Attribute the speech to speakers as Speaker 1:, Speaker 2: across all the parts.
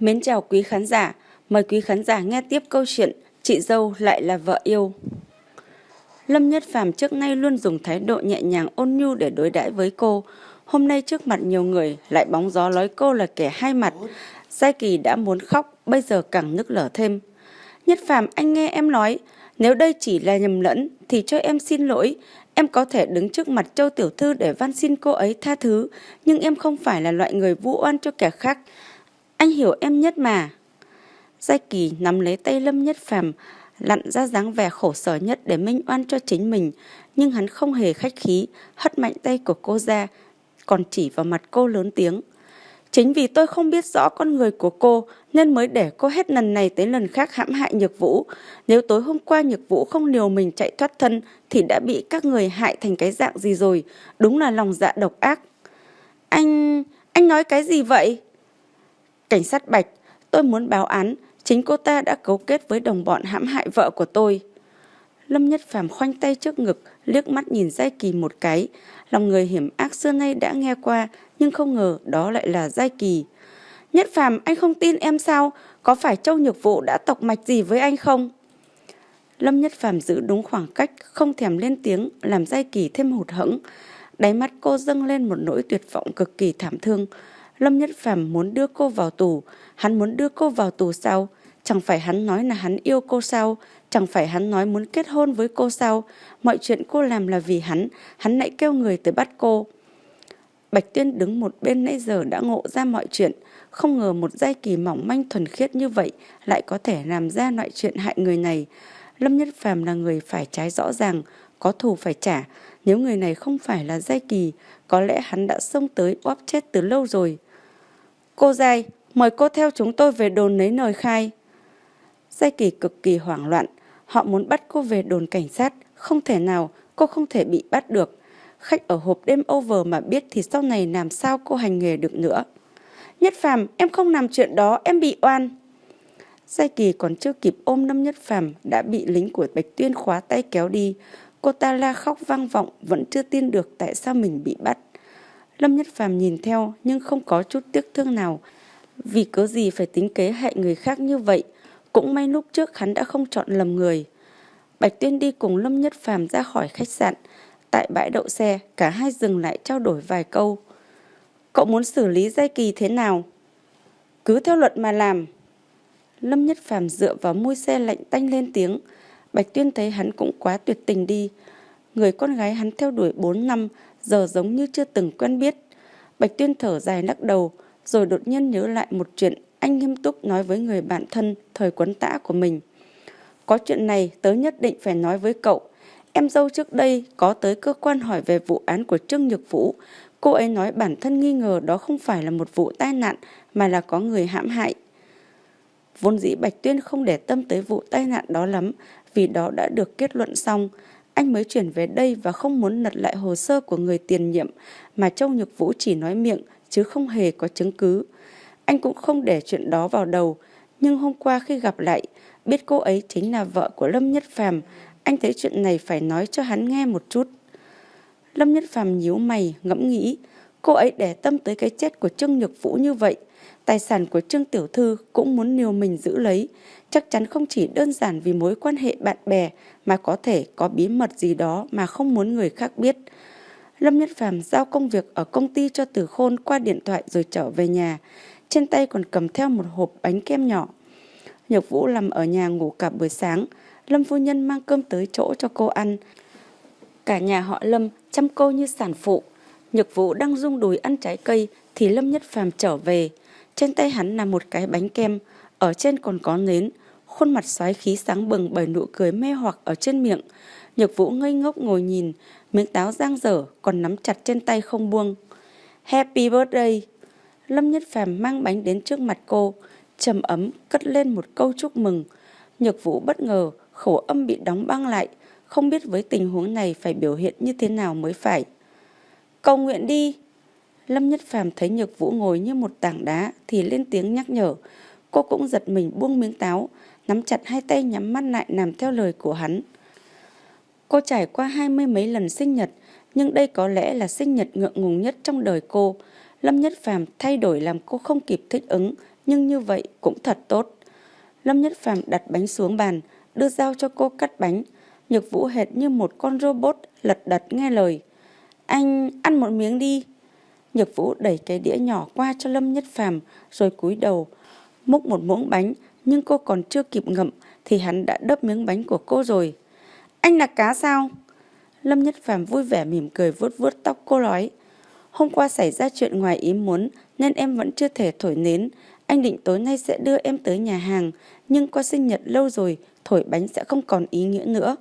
Speaker 1: Mến chào quý khán giả, mời quý khán giả nghe tiếp câu chuyện Chị dâu lại là vợ yêu. Lâm Nhất Phàm trước nay luôn dùng thái độ nhẹ nhàng ôn nhu để đối đãi với cô. Hôm nay trước mặt nhiều người lại bóng gió nói cô là kẻ hai mặt. Giai Kỳ đã muốn khóc, bây giờ càng nức lở thêm. Nhất Phàm anh nghe em nói, nếu đây chỉ là nhầm lẫn thì cho em xin lỗi. Em có thể đứng trước mặt Châu Tiểu Thư để van xin cô ấy tha thứ, nhưng em không phải là loại người vu oan cho kẻ khác. Anh hiểu em nhất mà. Giai Kỳ nắm lấy tay Lâm Nhất Phàm lặn ra dáng vẻ khổ sở nhất để minh oan cho chính mình, nhưng hắn không hề khách khí, hất mạnh tay của cô ra, còn chỉ vào mặt cô lớn tiếng. Chính vì tôi không biết rõ con người của cô nên mới để cô hết lần này tới lần khác hãm hại Nhược Vũ. Nếu tối hôm qua Nhược Vũ không liều mình chạy thoát thân thì đã bị các người hại thành cái dạng gì rồi. Đúng là lòng dạ độc ác. Anh... anh nói cái gì vậy? Cảnh sát Bạch, tôi muốn báo án. Chính cô ta đã cấu kết với đồng bọn hãm hại vợ của tôi. Lâm Nhất Phàm khoanh tay trước ngực, liếc mắt nhìn Giai Kỳ một cái. Lòng người hiểm ác xưa nay đã nghe qua, nhưng không ngờ đó lại là Giai Kỳ. Nhất Phàm anh không tin em sao? Có phải Châu Nhược Vụ đã tộc mạch gì với anh không? Lâm Nhất Phàm giữ đúng khoảng cách, không thèm lên tiếng, làm Giai Kỳ thêm hụt hẫng. Đáy mắt cô dâng lên một nỗi tuyệt vọng cực kỳ thảm thương. Lâm Nhất Phàm muốn đưa cô vào tù, hắn muốn đưa cô vào tù sao? Chẳng phải hắn nói là hắn yêu cô sao? Chẳng phải hắn nói muốn kết hôn với cô sao? Mọi chuyện cô làm là vì hắn, hắn lại kêu người tới bắt cô. Bạch Tuyên đứng một bên nãy giờ đã ngộ ra mọi chuyện, không ngờ một giai kỳ mỏng manh thuần khiết như vậy lại có thể làm ra loại chuyện hại người này. Lâm Nhất Phàm là người phải trái rõ ràng, có thù phải trả. Nếu người này không phải là giai kỳ, có lẽ hắn đã xông tới bóp chết từ lâu rồi. Cô Giai, mời cô theo chúng tôi về đồn lấy lời khai. Giai kỳ cực kỳ hoảng loạn, họ muốn bắt cô về đồn cảnh sát, không thể nào, cô không thể bị bắt được. Khách ở hộp đêm over mà biết thì sau này làm sao cô hành nghề được nữa. Nhất Phàm, em không làm chuyện đó, em bị oan. Giai Kỳ còn chưa kịp ôm Lâm Nhất Phàm đã bị lính của Bạch Tuyên khóa tay kéo đi. Cô ta la khóc vang vọng, vẫn chưa tin được tại sao mình bị bắt. Lâm Nhất Phàm nhìn theo nhưng không có chút tiếc thương nào. Vì cớ gì phải tính kế hại người khác như vậy, cũng may lúc trước hắn đã không chọn lầm người. Bạch Tuyên đi cùng Lâm Nhất Phàm ra khỏi khách sạn. Tại bãi đậu xe, cả hai dừng lại trao đổi vài câu. Cậu muốn xử lý Giai Kỳ thế nào? Cứ theo luật mà làm. Lâm Nhất Phàm dựa vào môi xe lạnh tanh lên tiếng. Bạch Tuyên thấy hắn cũng quá tuyệt tình đi. Người con gái hắn theo đuổi 4 năm, giờ giống như chưa từng quen biết. Bạch Tuyên thở dài lắc đầu, rồi đột nhiên nhớ lại một chuyện anh nghiêm túc nói với người bạn thân thời quấn tã của mình. Có chuyện này tớ nhất định phải nói với cậu. Em dâu trước đây có tới cơ quan hỏi về vụ án của Trương Nhược Vũ. Cô ấy nói bản thân nghi ngờ đó không phải là một vụ tai nạn mà là có người hãm hại. Vốn dĩ Bạch Tuyên không để tâm tới vụ tai nạn đó lắm vì đó đã được kết luận xong. Anh mới chuyển về đây và không muốn lật lại hồ sơ của người tiền nhiệm mà Châu Nhược Vũ chỉ nói miệng chứ không hề có chứng cứ. Anh cũng không để chuyện đó vào đầu, nhưng hôm qua khi gặp lại, biết cô ấy chính là vợ của Lâm Nhất Phàm, anh thấy chuyện này phải nói cho hắn nghe một chút. Lâm Nhất Phàm nhíu mày, ngẫm nghĩ, cô ấy để tâm tới cái chết của Trương Nhược Vũ như vậy, tài sản của Trương Tiểu Thư cũng muốn liều mình giữ lấy, chắc chắn không chỉ đơn giản vì mối quan hệ bạn bè mà có thể có bí mật gì đó mà không muốn người khác biết. Lâm Nhất Phàm giao công việc ở công ty cho tử Khôn qua điện thoại rồi trở về nhà, trên tay còn cầm theo một hộp bánh kem nhỏ. Nhược Vũ nằm ở nhà ngủ cả buổi sáng, Lâm phu nhân mang cơm tới chỗ cho cô ăn. Cả nhà họ Lâm chăm cô như sản phụ. Nhược Vũ đang rung đùi ăn trái cây thì Lâm Nhất Phàm trở về. Trên tay hắn là một cái bánh kem, ở trên còn có nến, khuôn mặt xoáy khí sáng bừng bởi nụ cười mê hoặc ở trên miệng. Nhược Vũ ngây ngốc ngồi nhìn, miếng táo giang dở còn nắm chặt trên tay không buông. Happy birthday! Lâm Nhất Phàm mang bánh đến trước mặt cô, trầm ấm cất lên một câu chúc mừng. Nhược Vũ bất ngờ, khẩu âm bị đóng băng lại, không biết với tình huống này phải biểu hiện như thế nào mới phải. Cầu nguyện đi! Lâm Nhất Phàm thấy Nhược Vũ ngồi như một tảng đá thì lên tiếng nhắc nhở. Cô cũng giật mình buông miếng táo, nắm chặt hai tay nhắm mắt lại làm theo lời của hắn. Cô trải qua hai mươi mấy lần sinh nhật, nhưng đây có lẽ là sinh nhật ngượng ngùng nhất trong đời cô. Lâm Nhất Phàm thay đổi làm cô không kịp thích ứng, nhưng như vậy cũng thật tốt. Lâm Nhất Phàm đặt bánh xuống bàn, đưa dao cho cô cắt bánh. Nhược Vũ hệt như một con robot lật đật nghe lời. Anh ăn một miếng đi. Nhược Vũ đẩy cái đĩa nhỏ qua cho Lâm Nhất Phàm rồi cúi đầu, múc một muỗng bánh, nhưng cô còn chưa kịp ngậm thì hắn đã đớp miếng bánh của cô rồi. Anh là cá sao? Lâm Nhất Phàm vui vẻ mỉm cười vuốt vuốt tóc cô nói. Hôm qua xảy ra chuyện ngoài ý muốn nên em vẫn chưa thể thổi nến. Anh định tối nay sẽ đưa em tới nhà hàng, nhưng qua sinh nhật lâu rồi, thổi bánh sẽ không còn ý nghĩa nữa.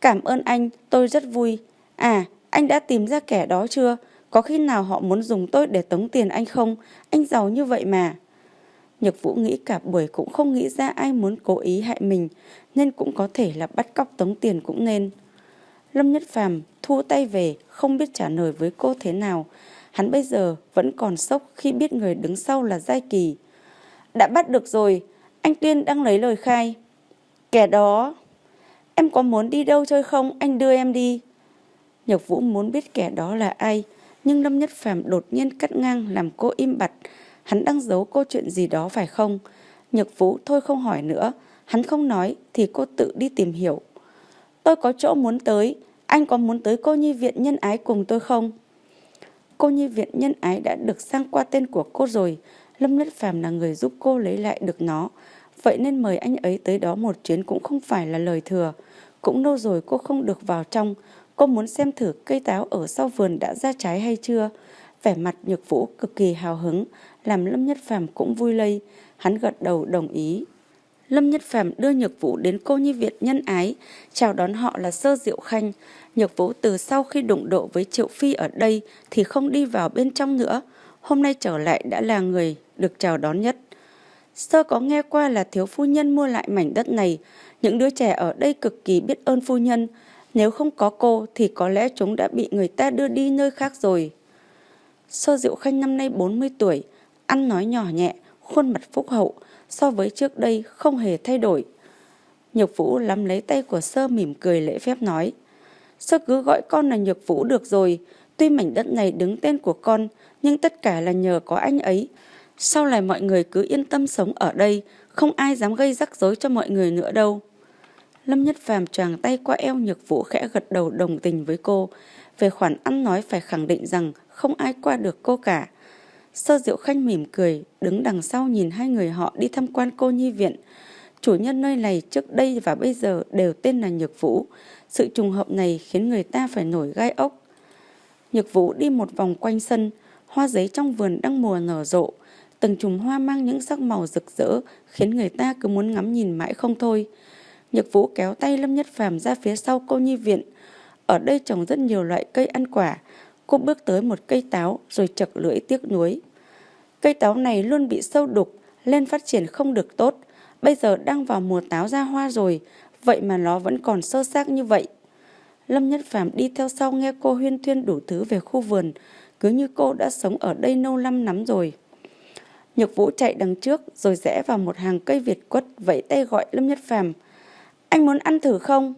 Speaker 1: Cảm ơn anh, tôi rất vui. À, anh đã tìm ra kẻ đó chưa? Có khi nào họ muốn dùng tôi để tống tiền anh không? Anh giàu như vậy mà. Nhược Vũ nghĩ cả buổi cũng không nghĩ ra ai muốn cố ý hại mình, nên cũng có thể là bắt cóc tống tiền cũng nên. Lâm Nhất Phàm thu tay về, không biết trả lời với cô thế nào. Hắn bây giờ vẫn còn sốc khi biết người đứng sau là Giai Kỳ. Đã bắt được rồi, anh Tuyên đang lấy lời khai. Kẻ đó, em có muốn đi đâu chơi không, anh đưa em đi. Nhược Vũ muốn biết kẻ đó là ai, nhưng Lâm Nhất Phàm đột nhiên cắt ngang làm cô im bặt. Hắn đang giấu cô chuyện gì đó phải không? Nhược Vũ thôi không hỏi nữa, hắn không nói thì cô tự đi tìm hiểu. Tôi có chỗ muốn tới, anh có muốn tới cô nhi viện nhân ái cùng tôi không? Cô nhi viện nhân ái đã được sang qua tên của cô rồi, Lâm Nhất Phàm là người giúp cô lấy lại được nó. Vậy nên mời anh ấy tới đó một chuyến cũng không phải là lời thừa. Cũng lâu rồi cô không được vào trong, cô muốn xem thử cây táo ở sau vườn đã ra trái hay chưa. Vẻ mặt nhược vũ cực kỳ hào hứng, làm Lâm Nhất Phàm cũng vui lây. Hắn gật đầu đồng ý. Lâm Nhất Phàm đưa Nhược Vũ đến cô nhi viện nhân ái, chào đón họ là Sơ Diệu Khanh. Nhược Vũ từ sau khi đụng độ với Triệu Phi ở đây thì không đi vào bên trong nữa. Hôm nay trở lại đã là người được chào đón nhất. Sơ có nghe qua là thiếu phu nhân mua lại mảnh đất này. Những đứa trẻ ở đây cực kỳ biết ơn phu nhân. Nếu không có cô thì có lẽ chúng đã bị người ta đưa đi nơi khác rồi. Sơ Diệu Khanh năm nay 40 tuổi, ăn nói nhỏ nhẹ, khuôn mặt phúc hậu, so với trước đây không hề thay đổi. Nhược Vũ lắm lấy tay của Sơ mỉm cười lễ phép nói. Sơ cứ gọi con là Nhược Vũ được rồi, tuy mảnh đất này đứng tên của con, nhưng tất cả là nhờ có anh ấy. Sau này mọi người cứ yên tâm sống ở đây, không ai dám gây rắc rối cho mọi người nữa đâu. Lâm Nhất Phàm choàng tay qua eo Nhược Vũ khẽ gật đầu đồng tình với cô. Về khoản ăn nói phải khẳng định rằng không ai qua được cô cả. Sơ Diệu Khanh mỉm cười, đứng đằng sau nhìn hai người họ đi tham quan cô nhi viện. Chủ nhân nơi này trước đây và bây giờ đều tên là Nhược Vũ. Sự trùng hợp này khiến người ta phải nổi gai ốc. Nhược Vũ đi một vòng quanh sân, hoa giấy trong vườn đang mùa nở rộ. Từng chùm hoa mang những sắc màu rực rỡ khiến người ta cứ muốn ngắm nhìn mãi không thôi. Nhược Vũ kéo tay Lâm Nhất Phàm ra phía sau cô nhi viện. Ở đây trồng rất nhiều loại cây ăn quả, Cô bước tới một cây táo rồi chật lưỡi tiếc nuối. Cây táo này luôn bị sâu đục, lên phát triển không được tốt. Bây giờ đang vào mùa táo ra hoa rồi, vậy mà nó vẫn còn sơ xác như vậy. Lâm Nhất Phàm đi theo sau nghe cô huyên thuyên đủ thứ về khu vườn, cứ như cô đã sống ở đây lâu năm lắm rồi. Nhược Vũ chạy đằng trước rồi rẽ vào một hàng cây Việt quất vẫy tay gọi Lâm Nhất Phàm. Anh muốn ăn thử không?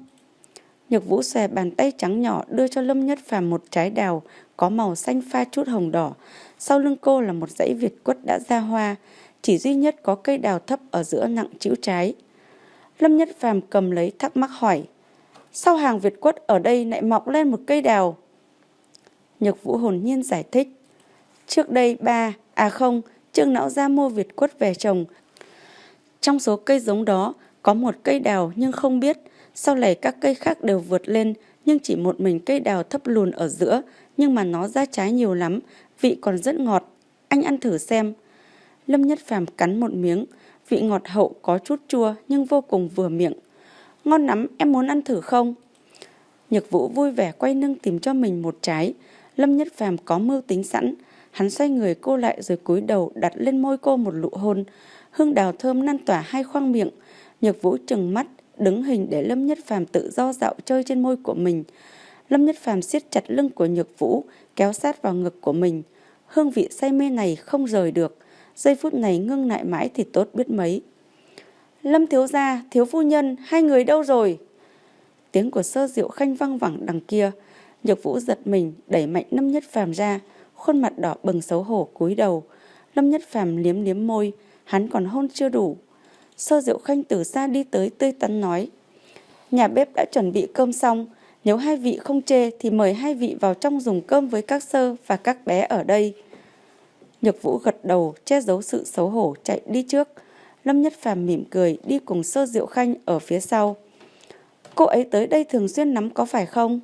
Speaker 1: Nhược Vũ xòe bàn tay trắng nhỏ đưa cho Lâm Nhất Phàm một trái đào có màu xanh pha chút hồng đỏ. Sau lưng cô là một dãy Việt quất đã ra hoa, chỉ duy nhất có cây đào thấp ở giữa nặng chữ trái. Lâm Nhất Phàm cầm lấy thắc mắc hỏi, sao hàng Việt quất ở đây lại mọc lên một cây đào? Nhược Vũ hồn nhiên giải thích, trước đây ba, à không, Trương Não ra mua Việt quất về trồng. Trong số cây giống đó có một cây đào nhưng không biết sau này các cây khác đều vượt lên, nhưng chỉ một mình cây đào thấp lùn ở giữa, nhưng mà nó ra trái nhiều lắm, vị còn rất ngọt. Anh ăn thử xem. Lâm Nhất Phàm cắn một miếng, vị ngọt hậu có chút chua nhưng vô cùng vừa miệng. Ngon lắm, em muốn ăn thử không? Nhược Vũ vui vẻ quay lưng tìm cho mình một trái. Lâm Nhất Phàm có mưu tính sẵn, hắn xoay người cô lại rồi cúi đầu đặt lên môi cô một nụ hôn. Hương đào thơm lan tỏa hai khoang miệng. Nhược Vũ trừng mắt, đứng hình để Lâm Nhất Phàm tự do dạo chơi trên môi của mình. Lâm Nhất Phàm siết chặt lưng của Nhược Vũ, kéo sát vào ngực của mình. Hương vị say mê này không rời được, giây phút này ngưng lại mãi thì tốt biết mấy. Lâm thiếu gia, thiếu phu nhân, hai người đâu rồi? Tiếng của sơ diệu khanh văng vẳng đằng kia. Nhược Vũ giật mình, đẩy mạnh Lâm Nhất Phàm ra, khuôn mặt đỏ bừng xấu hổ cúi đầu. Lâm Nhất Phàm liếm liếm môi, hắn còn hôn chưa đủ. Sơ Diệu Khanh từ xa đi tới tươi tắn nói. Nhà bếp đã chuẩn bị cơm xong, nếu hai vị không chê thì mời hai vị vào trong dùng cơm với các sơ và các bé ở đây. Nhược Vũ gật đầu, che giấu sự xấu hổ chạy đi trước. Lâm Nhất Phàm mỉm cười đi cùng Sơ Diệu Khanh ở phía sau. Cô ấy tới đây thường xuyên lắm có phải không?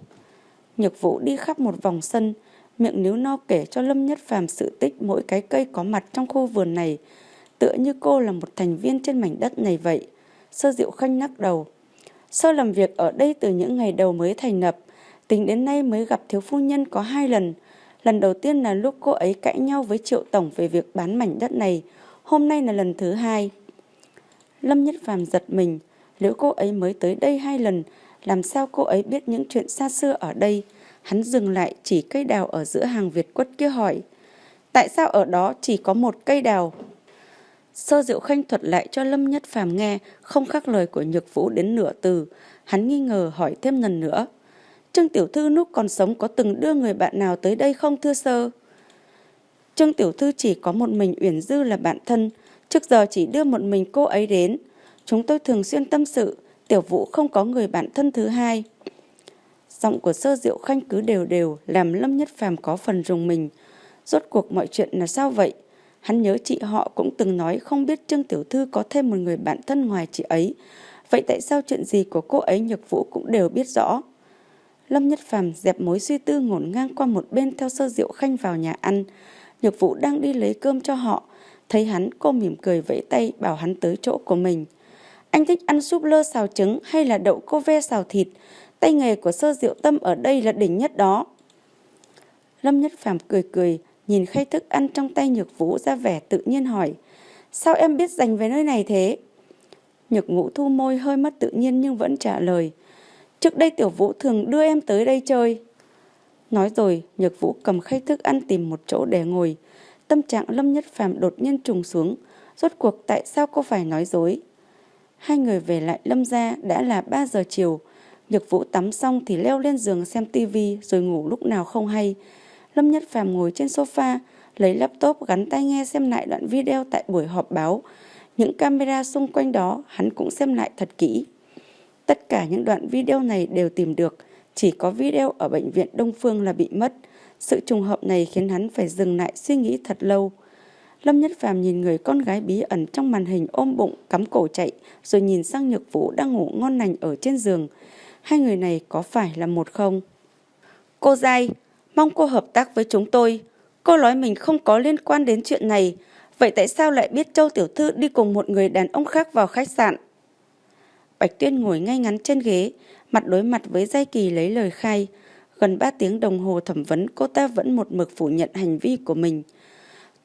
Speaker 1: Nhược Vũ đi khắp một vòng sân, miệng níu no kể cho Lâm Nhất Phàm sự tích mỗi cái cây có mặt trong khu vườn này, tựa như cô là một thành viên trên mảnh đất này vậy. Sơ Diệu Khanh nắc đầu. Sơ làm việc ở đây từ những ngày đầu mới thành lập, tính đến nay mới gặp thiếu phu nhân có hai lần. Lần đầu tiên là lúc cô ấy cãi nhau với Triệu Tổng về việc bán mảnh đất này, hôm nay là lần thứ hai. Lâm Nhất Phàm giật mình, nếu cô ấy mới tới đây hai lần, làm sao cô ấy biết những chuyện xa xưa ở đây? Hắn dừng lại chỉ cây đào ở giữa hàng Việt quất kia hỏi. Tại sao ở đó chỉ có một cây đào? Sơ Diệu Khanh thuật lại cho Lâm Nhất Phàm nghe, không khác lời của Nhược Vũ đến nửa từ. Hắn nghi ngờ hỏi thêm lần nữa. Trương Tiểu Thư lúc còn sống có từng đưa người bạn nào tới đây không thưa sơ? Trương Tiểu Thư chỉ có một mình Uyển Dư là bạn thân, trước giờ chỉ đưa một mình cô ấy đến. Chúng tôi thường xuyên tâm sự, Tiểu Vũ không có người bạn thân thứ hai. Giọng của sơ diệu khanh cứ đều đều làm Lâm Nhất Phàm có phần rùng mình. Rốt cuộc mọi chuyện là sao vậy? Hắn nhớ chị họ cũng từng nói không biết Trương Tiểu Thư có thêm một người bạn thân ngoài chị ấy. Vậy tại sao chuyện gì của cô ấy Nhược Vũ cũng đều biết rõ? Lâm Nhất Phàm dẹp mối suy tư ngổn ngang qua một bên theo sơ diệu khanh vào nhà ăn. Nhược Vũ đang đi lấy cơm cho họ. Thấy hắn, cô mỉm cười vẫy tay bảo hắn tới chỗ của mình. Anh thích ăn súp lơ xào trứng hay là đậu cô ve xào thịt? Tay nghề của sơ diệu tâm ở đây là đỉnh nhất đó. Lâm Nhất Phàm cười cười, nhìn khay thức ăn trong tay Nhược Vũ ra vẻ tự nhiên hỏi. Sao em biết dành về nơi này thế? Nhược Ngũ thu môi hơi mất tự nhiên nhưng vẫn trả lời. Trước đây Tiểu Vũ thường đưa em tới đây chơi. Nói rồi, Nhược Vũ cầm khay thức ăn tìm một chỗ để ngồi. Tâm trạng Lâm Nhất Phàm đột nhiên trùng xuống. Rốt cuộc tại sao cô phải nói dối? Hai người về lại Lâm gia đã là 3 giờ chiều. Nhược Vũ tắm xong thì leo lên giường xem tivi rồi ngủ lúc nào không hay. Lâm Nhất Phàm ngồi trên sofa, lấy laptop gắn tai nghe xem lại đoạn video tại buổi họp báo. Những camera xung quanh đó hắn cũng xem lại thật kỹ. Tất cả những đoạn video này đều tìm được, chỉ có video ở bệnh viện Đông Phương là bị mất. Sự trùng hợp này khiến hắn phải dừng lại suy nghĩ thật lâu. Lâm Nhất Phàm nhìn người con gái bí ẩn trong màn hình ôm bụng, cắm cổ chạy, rồi nhìn sang Nhược Vũ đang ngủ ngon lành ở trên giường. Hai người này có phải là một không? Cô dai, mong cô hợp tác với chúng tôi. Cô nói mình không có liên quan đến chuyện này. Vậy tại sao lại biết Châu Tiểu Thư đi cùng một người đàn ông khác vào khách sạn? Bạch Tuyên ngồi ngay ngắn trên ghế, mặt đối mặt với Giai Kỳ lấy lời khai. Gần 3 tiếng đồng hồ thẩm vấn cô ta vẫn một mực phủ nhận hành vi của mình.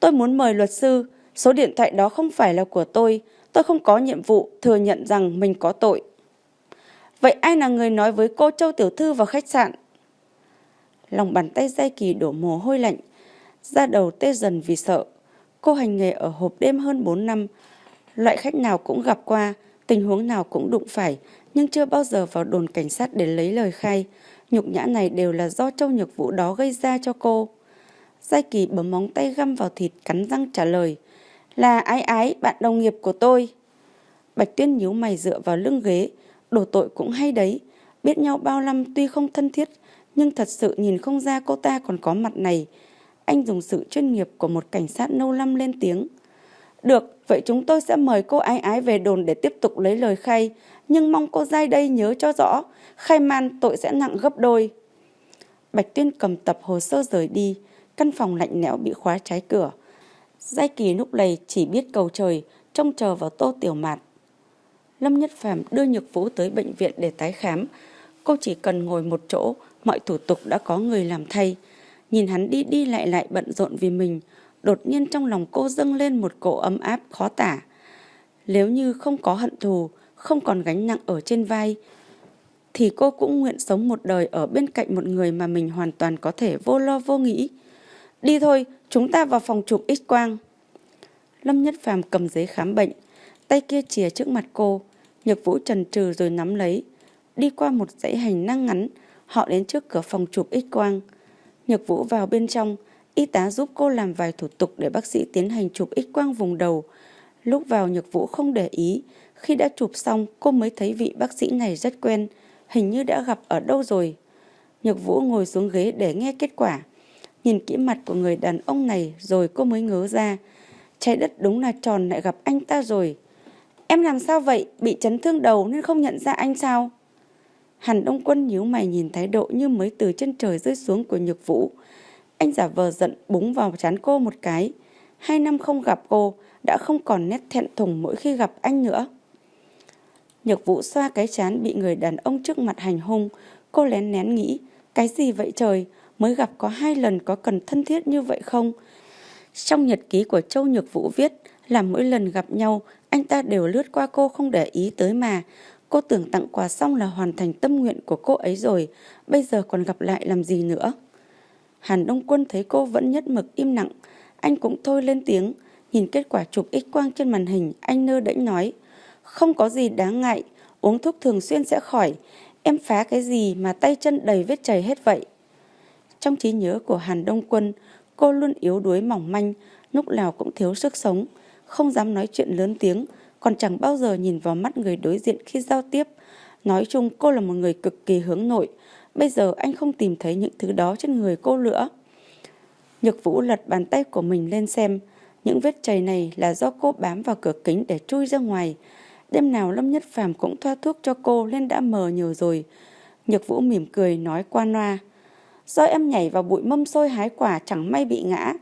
Speaker 1: Tôi muốn mời luật sư, số điện thoại đó không phải là của tôi. Tôi không có nhiệm vụ thừa nhận rằng mình có tội. Vậy ai là người nói với cô Châu Tiểu Thư vào khách sạn? Lòng bàn tay dây kỳ đổ mồ hôi lạnh, da đầu tê dần vì sợ. Cô hành nghề ở hộp đêm hơn 4 năm, loại khách nào cũng gặp qua, tình huống nào cũng đụng phải, nhưng chưa bao giờ vào đồn cảnh sát để lấy lời khai. Nhục nhã này đều là do Châu Nhược Vũ đó gây ra cho cô. Giai Kỳ bấm móng tay găm vào thịt cắn răng trả lời. Là ái ái, bạn đồng nghiệp của tôi. Bạch Tuyên nhíu mày dựa vào lưng ghế, đổ tội cũng hay đấy. Biết nhau bao năm tuy không thân thiết, nhưng thật sự nhìn không ra cô ta còn có mặt này. Anh dùng sự chuyên nghiệp của một cảnh sát nâu lâm lên tiếng. Được, vậy chúng tôi sẽ mời cô ái ái về đồn để tiếp tục lấy lời khai, nhưng mong cô dai đây nhớ cho rõ, khai man tội sẽ nặng gấp đôi. Bạch Tuyên cầm tập hồ sơ rời đi, căn phòng lạnh lẽo bị khóa trái cửa. Giai Kỳ lúc này chỉ biết cầu trời, trông chờ vào tô tiểu mạt. Lâm Nhất Phàm đưa Nhược Vũ tới bệnh viện để tái khám. Cô chỉ cần ngồi một chỗ, mọi thủ tục đã có người làm thay. Nhìn hắn đi đi lại lại bận rộn vì mình, đột nhiên trong lòng cô dâng lên một cỗ ấm áp khó tả. Nếu như không có hận thù, không còn gánh nặng ở trên vai, thì cô cũng nguyện sống một đời ở bên cạnh một người mà mình hoàn toàn có thể vô lo vô nghĩ. Đi thôi, chúng ta vào phòng chụp x-quang. Lâm Nhất Phàm cầm giấy khám bệnh, tay kia chìa trước mặt cô. Nhược Vũ trần trừ rồi nắm lấy. Đi qua một dãy hành năng ngắn, họ đến trước cửa phòng chụp x-quang. Nhược Vũ vào bên trong, y tá giúp cô làm vài thủ tục để bác sĩ tiến hành chụp x-quang vùng đầu. Lúc vào Nhược Vũ không để ý, khi đã chụp xong cô mới thấy vị bác sĩ này rất quen, hình như đã gặp ở đâu rồi. Nhược Vũ ngồi xuống ghế để nghe kết quả. Nhìn kỹ mặt của người đàn ông này rồi cô mới ngớ ra. Trái đất đúng là tròn lại gặp anh ta rồi. Em làm sao vậy? Bị chấn thương đầu nên không nhận ra anh sao? Hàn Đông Quân nhíu mày nhìn thái độ như mới từ chân trời rơi xuống của Nhược Vũ. Anh giả vờ giận búng vào chán cô một cái. Hai năm không gặp cô, đã không còn nét thẹn thùng mỗi khi gặp anh nữa. Nhược Vũ xoa cái chán bị người đàn ông trước mặt hành hung. Cô lén nén nghĩ, cái gì vậy trời, mới gặp có hai lần có cần thân thiết như vậy không? Trong nhật ký của Châu Nhược Vũ viết là mỗi lần gặp nhau, anh ta đều lướt qua cô không để ý tới mà. Cô tưởng tặng quà xong là hoàn thành tâm nguyện của cô ấy rồi, bây giờ còn gặp lại làm gì nữa? Hàn Đông Quân thấy cô vẫn nhất mực im lặng, anh cũng thôi lên tiếng, nhìn kết quả chụp x quang trên màn hình, anh nơ đễnh nói, không có gì đáng ngại, uống thuốc thường xuyên sẽ khỏi, em phá cái gì mà tay chân đầy vết chảy hết vậy? Trong trí nhớ của Hàn Đông Quân, cô luôn yếu đuối mỏng manh, lúc nào cũng thiếu sức sống, không dám nói chuyện lớn tiếng, còn chẳng bao giờ nhìn vào mắt người đối diện khi giao tiếp. Nói chung cô là một người cực kỳ hướng nội, bây giờ anh không tìm thấy những thứ đó trên người cô nữa. Nhược Vũ lật bàn tay của mình lên xem, những vết chày này là do cô bám vào cửa kính để chui ra ngoài. Đêm nào Lâm Nhất Phàm cũng thoa thuốc cho cô nên đã mờ nhiều rồi. Nhược Vũ mỉm cười nói qua loa. Do em nhảy vào bụi mâm xôi hái quả chẳng may bị ngã.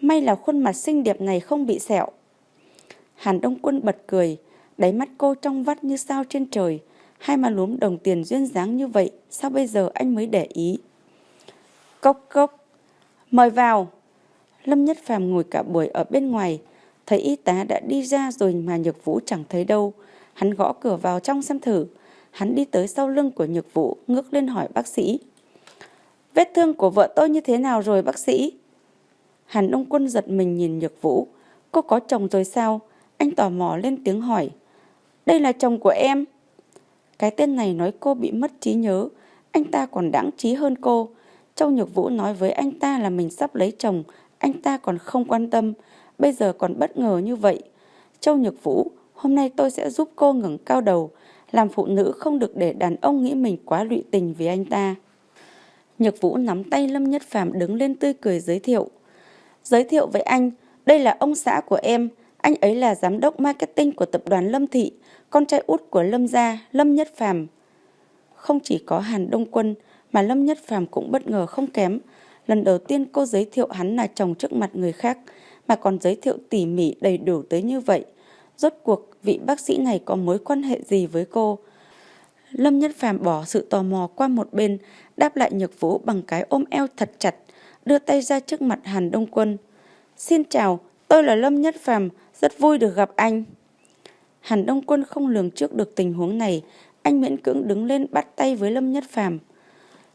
Speaker 1: May là khuôn mặt xinh đẹp này không bị sẹo. Hàn Đông Quân bật cười, đáy mắt cô trong vắt như sao trên trời. Hai mà lúm đồng tiền duyên dáng như vậy, sao bây giờ anh mới để ý? Cốc cốc, mời vào. Lâm Nhất Phàm ngồi cả buổi ở bên ngoài, thấy y tá đã đi ra rồi mà Nhược Vũ chẳng thấy đâu. Hắn gõ cửa vào trong xem thử. Hắn đi tới sau lưng của Nhược Vũ, ngước lên hỏi bác sĩ. Vết thương của vợ tôi như thế nào rồi bác sĩ? Hàn Đông Quân giật mình nhìn Nhược Vũ. Cô có chồng rồi sao? Anh tò mò lên tiếng hỏi. Đây là chồng của em. Cái tên này nói cô bị mất trí nhớ. Anh ta còn đáng trí hơn cô. Châu Nhược Vũ nói với anh ta là mình sắp lấy chồng. Anh ta còn không quan tâm. Bây giờ còn bất ngờ như vậy. Châu Nhược Vũ, hôm nay tôi sẽ giúp cô ngẩng cao đầu. Làm phụ nữ không được để đàn ông nghĩ mình quá lụy tình vì anh ta. Nhược Vũ nắm tay Lâm Nhất Phàm đứng lên tươi cười giới thiệu. Giới thiệu với anh, đây là ông xã của em, anh ấy là giám đốc marketing của tập đoàn Lâm Thị, con trai út của Lâm gia, Lâm Nhất Phàm. Không chỉ có Hàn Đông Quân mà Lâm Nhất Phàm cũng bất ngờ không kém. Lần đầu tiên cô giới thiệu hắn là chồng trước mặt người khác mà còn giới thiệu tỉ mỉ đầy đủ tới như vậy. Rốt cuộc vị bác sĩ này có mối quan hệ gì với cô? Lâm Nhất Phàm bỏ sự tò mò qua một bên, đáp lại Nhược Vũ bằng cái ôm eo thật chặt, đưa tay ra trước mặt Hàn Đông Quân. Xin chào, tôi là Lâm Nhất Phàm, rất vui được gặp anh. Hàn Đông Quân không lường trước được tình huống này, anh miễn cưỡng đứng lên bắt tay với Lâm Nhất Phàm.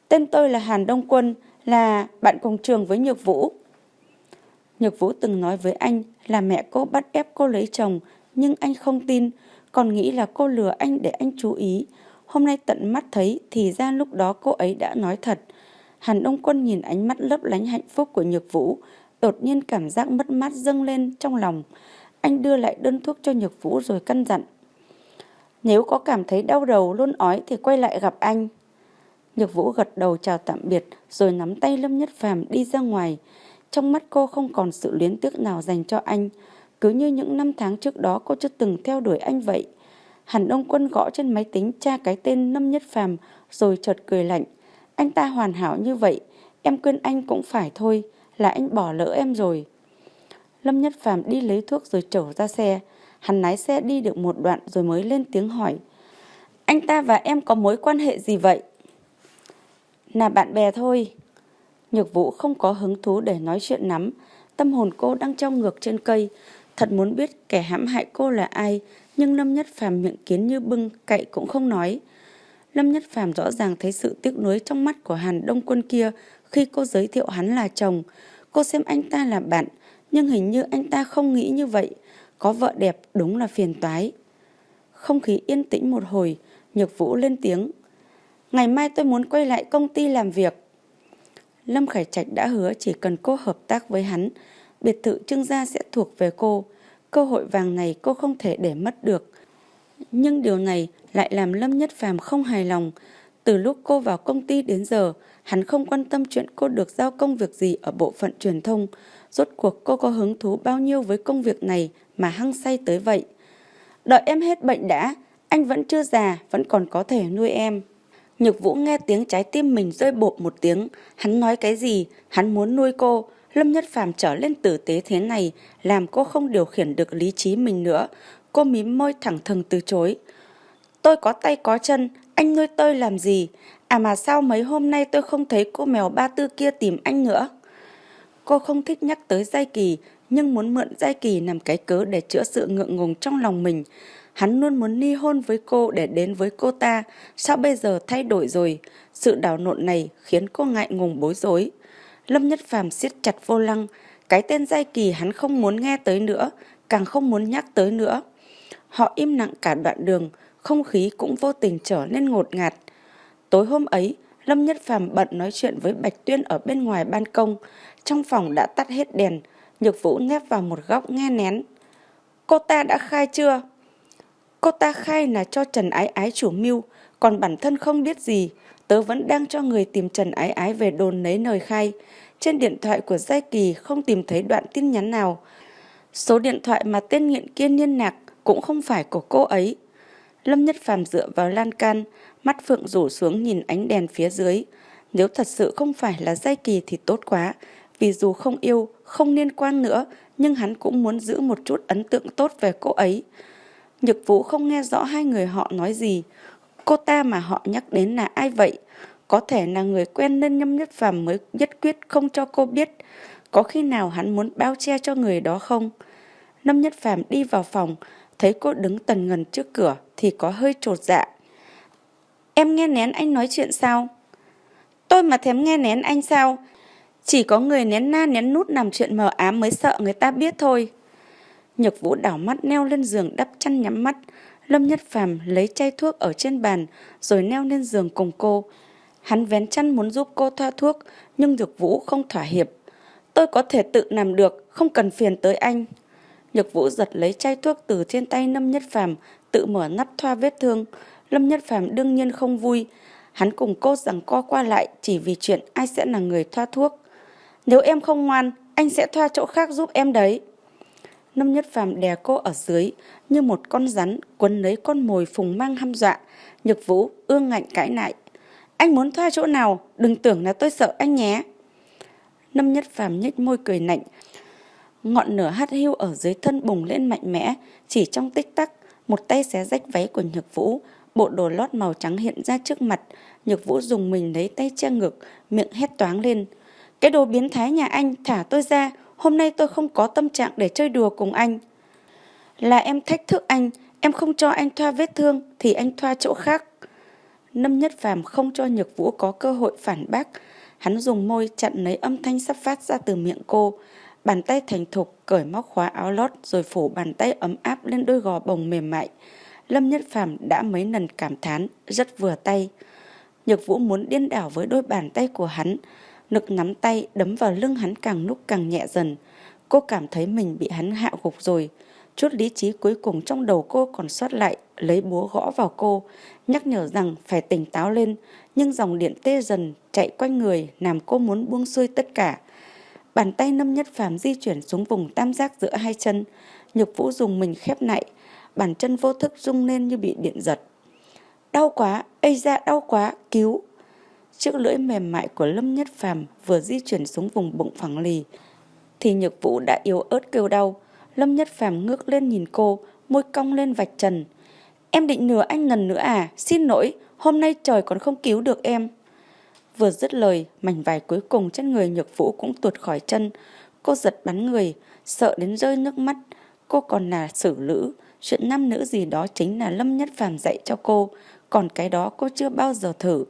Speaker 1: Tên tôi là Hàn Đông Quân, là bạn cùng trường với Nhược Vũ. Nhược Vũ từng nói với anh là mẹ cô bắt ép cô lấy chồng, nhưng anh không tin, còn nghĩ là cô lừa anh để anh chú ý. Hôm nay tận mắt thấy thì ra lúc đó cô ấy đã nói thật. Hàn Đông Quân nhìn ánh mắt lấp lánh hạnh phúc của Nhược Vũ, đột nhiên cảm giác mất mát dâng lên trong lòng. Anh đưa lại đơn thuốc cho Nhược Vũ rồi căn dặn. Nếu có cảm thấy đau đầu luôn ói thì quay lại gặp anh. Nhược Vũ gật đầu chào tạm biệt rồi nắm tay Lâm Nhất Phàm đi ra ngoài. Trong mắt cô không còn sự luyến tiếc nào dành cho anh. Cứ như những năm tháng trước đó cô chưa từng theo đuổi anh vậy. Hàn Đông Quân gõ trên máy tính tra cái tên Lâm Nhất Phàm rồi chợt cười lạnh. Anh ta hoàn hảo như vậy, em quên anh cũng phải thôi, là anh bỏ lỡ em rồi. Lâm Nhất Phàm đi lấy thuốc rồi trở ra xe. Hắn lái xe đi được một đoạn rồi mới lên tiếng hỏi. Anh ta và em có mối quan hệ gì vậy? Là bạn bè thôi. Nhược vũ không có hứng thú để nói chuyện nắm. Tâm hồn cô đang trong ngược trên cây. Thật muốn biết kẻ hãm hại cô là ai. Nhưng Lâm Nhất Phàm miệng kiến như bưng, cậy cũng không nói. Lâm Nhất Phàm rõ ràng thấy sự tiếc nuối trong mắt của Hàn Đông Quân kia khi cô giới thiệu hắn là chồng. Cô xem anh ta là bạn, nhưng hình như anh ta không nghĩ như vậy. Có vợ đẹp đúng là phiền toái. Không khí yên tĩnh một hồi, Nhược Vũ lên tiếng. Ngày mai tôi muốn quay lại công ty làm việc. Lâm Khải Trạch đã hứa chỉ cần cô hợp tác với hắn, biệt thự trưng gia sẽ thuộc về cô. Cơ hội vàng này cô không thể để mất được. Nhưng điều này lại làm Lâm Nhất Phàm không hài lòng. Từ lúc cô vào công ty đến giờ, hắn không quan tâm chuyện cô được giao công việc gì ở bộ phận truyền thông. Rốt cuộc cô có hứng thú bao nhiêu với công việc này mà hăng say tới vậy. Đợi em hết bệnh đã, anh vẫn chưa già, vẫn còn có thể nuôi em. Nhược Vũ nghe tiếng trái tim mình rơi bột một tiếng. Hắn nói cái gì? Hắn muốn nuôi cô. Lâm Nhất Phàm trở lên tử tế thế này, làm cô không điều khiển được lý trí mình nữa. Cô mím môi thẳng thừng từ chối. Tôi có tay có chân, anh nuôi tôi làm gì? À mà sao mấy hôm nay tôi không thấy cô mèo ba tư kia tìm anh nữa? Cô không thích nhắc tới Giai Kỳ, nhưng muốn mượn Giai Kỳ làm cái cớ để chữa sự ngượng ngùng trong lòng mình. Hắn luôn muốn ly hôn với cô để đến với cô ta, sao bây giờ thay đổi rồi? Sự đảo nộn này khiến cô ngại ngùng bối rối. Lâm Nhất Phàm siết chặt vô lăng, cái tên Giai Kỳ hắn không muốn nghe tới nữa, càng không muốn nhắc tới nữa. Họ im lặng cả đoạn đường, không khí cũng vô tình trở nên ngột ngạt. Tối hôm ấy, Lâm Nhất Phàm bận nói chuyện với Bạch Tuyên ở bên ngoài ban công. Trong phòng đã tắt hết đèn, Nhược Vũ nép vào một góc nghe nén. Cô ta đã khai chưa? Cô ta khai là cho Trần Ái Ái chủ mưu, còn bản thân không biết gì. Tớ vẫn đang cho người tìm Trần Ái Ái về đồn lấy lời khai. Trên điện thoại của Giai Kỳ không tìm thấy đoạn tin nhắn nào. Số điện thoại mà tên nghiện kia liên lạc cũng không phải của cô ấy. Lâm Nhất Phàm dựa vào lan can, mắt phượng rủ xuống nhìn ánh đèn phía dưới. Nếu thật sự không phải là Giai Kỳ thì tốt quá, vì dù không yêu, không liên quan nữa, nhưng hắn cũng muốn giữ một chút ấn tượng tốt về cô ấy. Nhược Vũ không nghe rõ hai người họ nói gì. Cô ta mà họ nhắc đến là ai vậy? Có thể là người quen nên Nhâm Nhất Phàm mới nhất quyết không cho cô biết. Có khi nào hắn muốn bao che cho người đó không? Lâm Nhất Phàm đi vào phòng, thấy cô đứng tần ngần trước cửa thì có hơi trột dạ. Em nghe nén anh nói chuyện sao? Tôi mà thèm nghe nén anh sao? Chỉ có người nén na nén nút làm chuyện mờ ám mới sợ người ta biết thôi. Nhược vũ đảo mắt neo lên giường đắp chăn nhắm mắt. Lâm Nhất Phàm lấy chai thuốc ở trên bàn rồi neo lên giường cùng cô. Hắn vén chăn muốn giúp cô thoa thuốc nhưng Nhược Vũ không thỏa hiệp. Tôi có thể tự làm được, không cần phiền tới anh. Nhược Vũ giật lấy chai thuốc từ trên tay Lâm Nhất Phàm, tự mở nắp thoa vết thương. Lâm Nhất Phàm đương nhiên không vui. Hắn cùng cô rằng co qua lại chỉ vì chuyện ai sẽ là người thoa thuốc. Nếu em không ngoan, anh sẽ thoa chỗ khác giúp em đấy. Lâm Nhất Phàm đè cô ở dưới như một con rắn quấn lấy con mồi phùng mang hăm dọa. Nhược Vũ ương ngạnh cãi lại. Anh muốn thoa chỗ nào, đừng tưởng là tôi sợ anh nhé. Lâm Nhất Phàm nhếch môi cười lạnh, Ngọn lửa hắt hiu ở dưới thân bùng lên mạnh mẽ, chỉ trong tích tắc, một tay xé rách váy của Nhược Vũ, bộ đồ lót màu trắng hiện ra trước mặt. Nhược Vũ dùng mình lấy tay che ngực, miệng hét toáng lên. Cái đồ biến thái nhà anh, thả tôi ra, hôm nay tôi không có tâm trạng để chơi đùa cùng anh. Là em thách thức anh, em không cho anh thoa vết thương thì anh thoa chỗ khác. Lâm Nhất Phàm không cho Nhược Vũ có cơ hội phản bác. Hắn dùng môi chặn lấy âm thanh sắp phát ra từ miệng cô. Bàn tay thành thục cởi móc khóa áo lót rồi phủ bàn tay ấm áp lên đôi gò bồng mềm mại. Lâm Nhất Phàm đã mấy lần cảm thán, rất vừa tay. Nhược Vũ muốn điên đảo với đôi bàn tay của hắn. Lực nắm tay đấm vào lưng hắn càng lúc càng nhẹ dần. Cô cảm thấy mình bị hắn hạ gục rồi. Chút lý trí cuối cùng trong đầu cô còn sót lại, lấy búa gõ vào cô, nhắc nhở rằng phải tỉnh táo lên, nhưng dòng điện tê dần chạy quanh người làm cô muốn buông xuôi tất cả. Bàn tay Lâm Nhất Phàm di chuyển xuống vùng tam giác giữa hai chân, Nhược Vũ dùng mình khép lại, bàn chân vô thức rung lên như bị điện giật. Đau quá, ây da đau quá, cứu. Chiếc lưỡi mềm mại của Lâm Nhất Phàm vừa di chuyển xuống vùng bụng phẳng lì, thì Nhược Vũ đã yếu ớt kêu đau. Lâm Nhất Phàm ngước lên nhìn cô, môi cong lên vạch trần. Em định nửa anh lần nữa à? Xin lỗi, hôm nay trời còn không cứu được em. Vừa dứt lời, mảnh vải cuối cùng trên người Nhược Vũ cũng tuột khỏi chân. Cô giật bắn người, sợ đến rơi nước mắt. Cô còn là xử lữ, chuyện nam nữ gì đó chính là Lâm Nhất Phàm dạy cho cô, còn cái đó cô chưa bao giờ thử.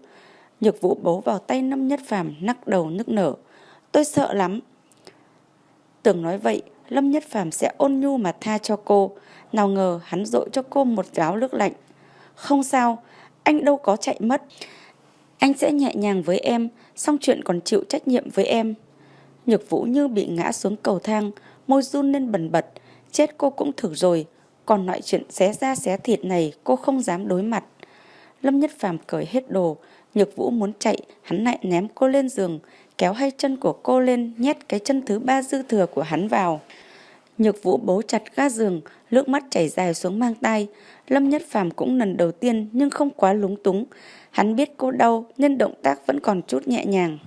Speaker 1: Nhược Vũ bấu vào tay Lâm Nhất Phàm nắc đầu nức nở. Tôi sợ lắm. Tưởng nói vậy, Lâm Nhất Phàm sẽ ôn nhu mà tha cho cô. Nào ngờ hắn dội cho cô một gáo nước lạnh. Không sao, anh đâu có chạy mất. Anh sẽ nhẹ nhàng với em, xong chuyện còn chịu trách nhiệm với em. Nhược Vũ như bị ngã xuống cầu thang, môi run lên bần bật. chết cô cũng thử rồi, còn loại chuyện xé da xé thịt này cô không dám đối mặt. Lâm Nhất Phàm cởi hết đồ, Nhược Vũ muốn chạy, hắn lại ném cô lên giường, kéo hai chân của cô lên nhét cái chân thứ ba dư thừa của hắn vào. Nhược Vũ bấu chặt ga giường, nước mắt chảy dài xuống mang tay. Lâm Nhất Phàm cũng lần đầu tiên nhưng không quá lúng túng. Hắn biết cô đau nên động tác vẫn còn chút nhẹ nhàng.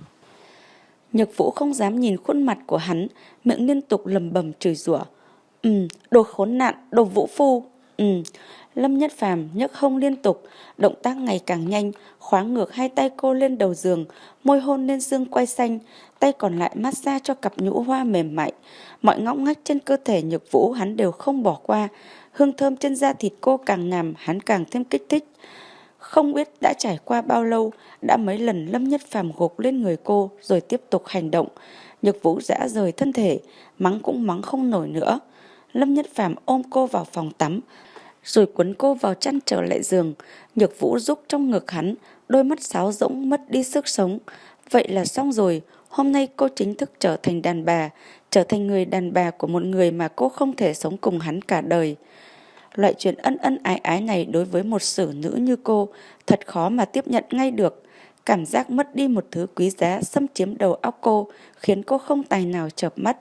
Speaker 1: Nhược Vũ không dám nhìn khuôn mặt của hắn, miệng liên tục lầm bầm chửi rủa. Ừ, đồ khốn nạn, đồ vũ phu. Ừ, Lâm Nhất Phàm nhấc hông liên tục, động tác ngày càng nhanh, khoáng ngược hai tay cô lên đầu giường, môi hôn lên xương quay xanh, tay còn lại massage cho cặp nhũ hoa mềm mại. Mọi ngóc ngách trên cơ thể nhược vũ hắn đều không bỏ qua, hương thơm trên da thịt cô càng nằm hắn càng thêm kích thích. Không biết đã trải qua bao lâu, đã mấy lần Lâm Nhất Phàm gục lên người cô rồi tiếp tục hành động. Nhược vũ dã rời thân thể, mắng cũng mắng không nổi nữa. Lâm Nhất Phàm ôm cô vào phòng tắm, rồi cuốn cô vào chăn trở lại giường. Nhược vũ rúc trong ngực hắn, đôi mắt sáo rỗng mất đi sức sống. Vậy là xong rồi, hôm nay cô chính thức trở thành đàn bà, trở thành người đàn bà của một người mà cô không thể sống cùng hắn cả đời. Loại chuyện ân ân ái ái này đối với một sử nữ như cô thật khó mà tiếp nhận ngay được. Cảm giác mất đi một thứ quý giá xâm chiếm đầu óc cô khiến cô không tài nào chợp mắt.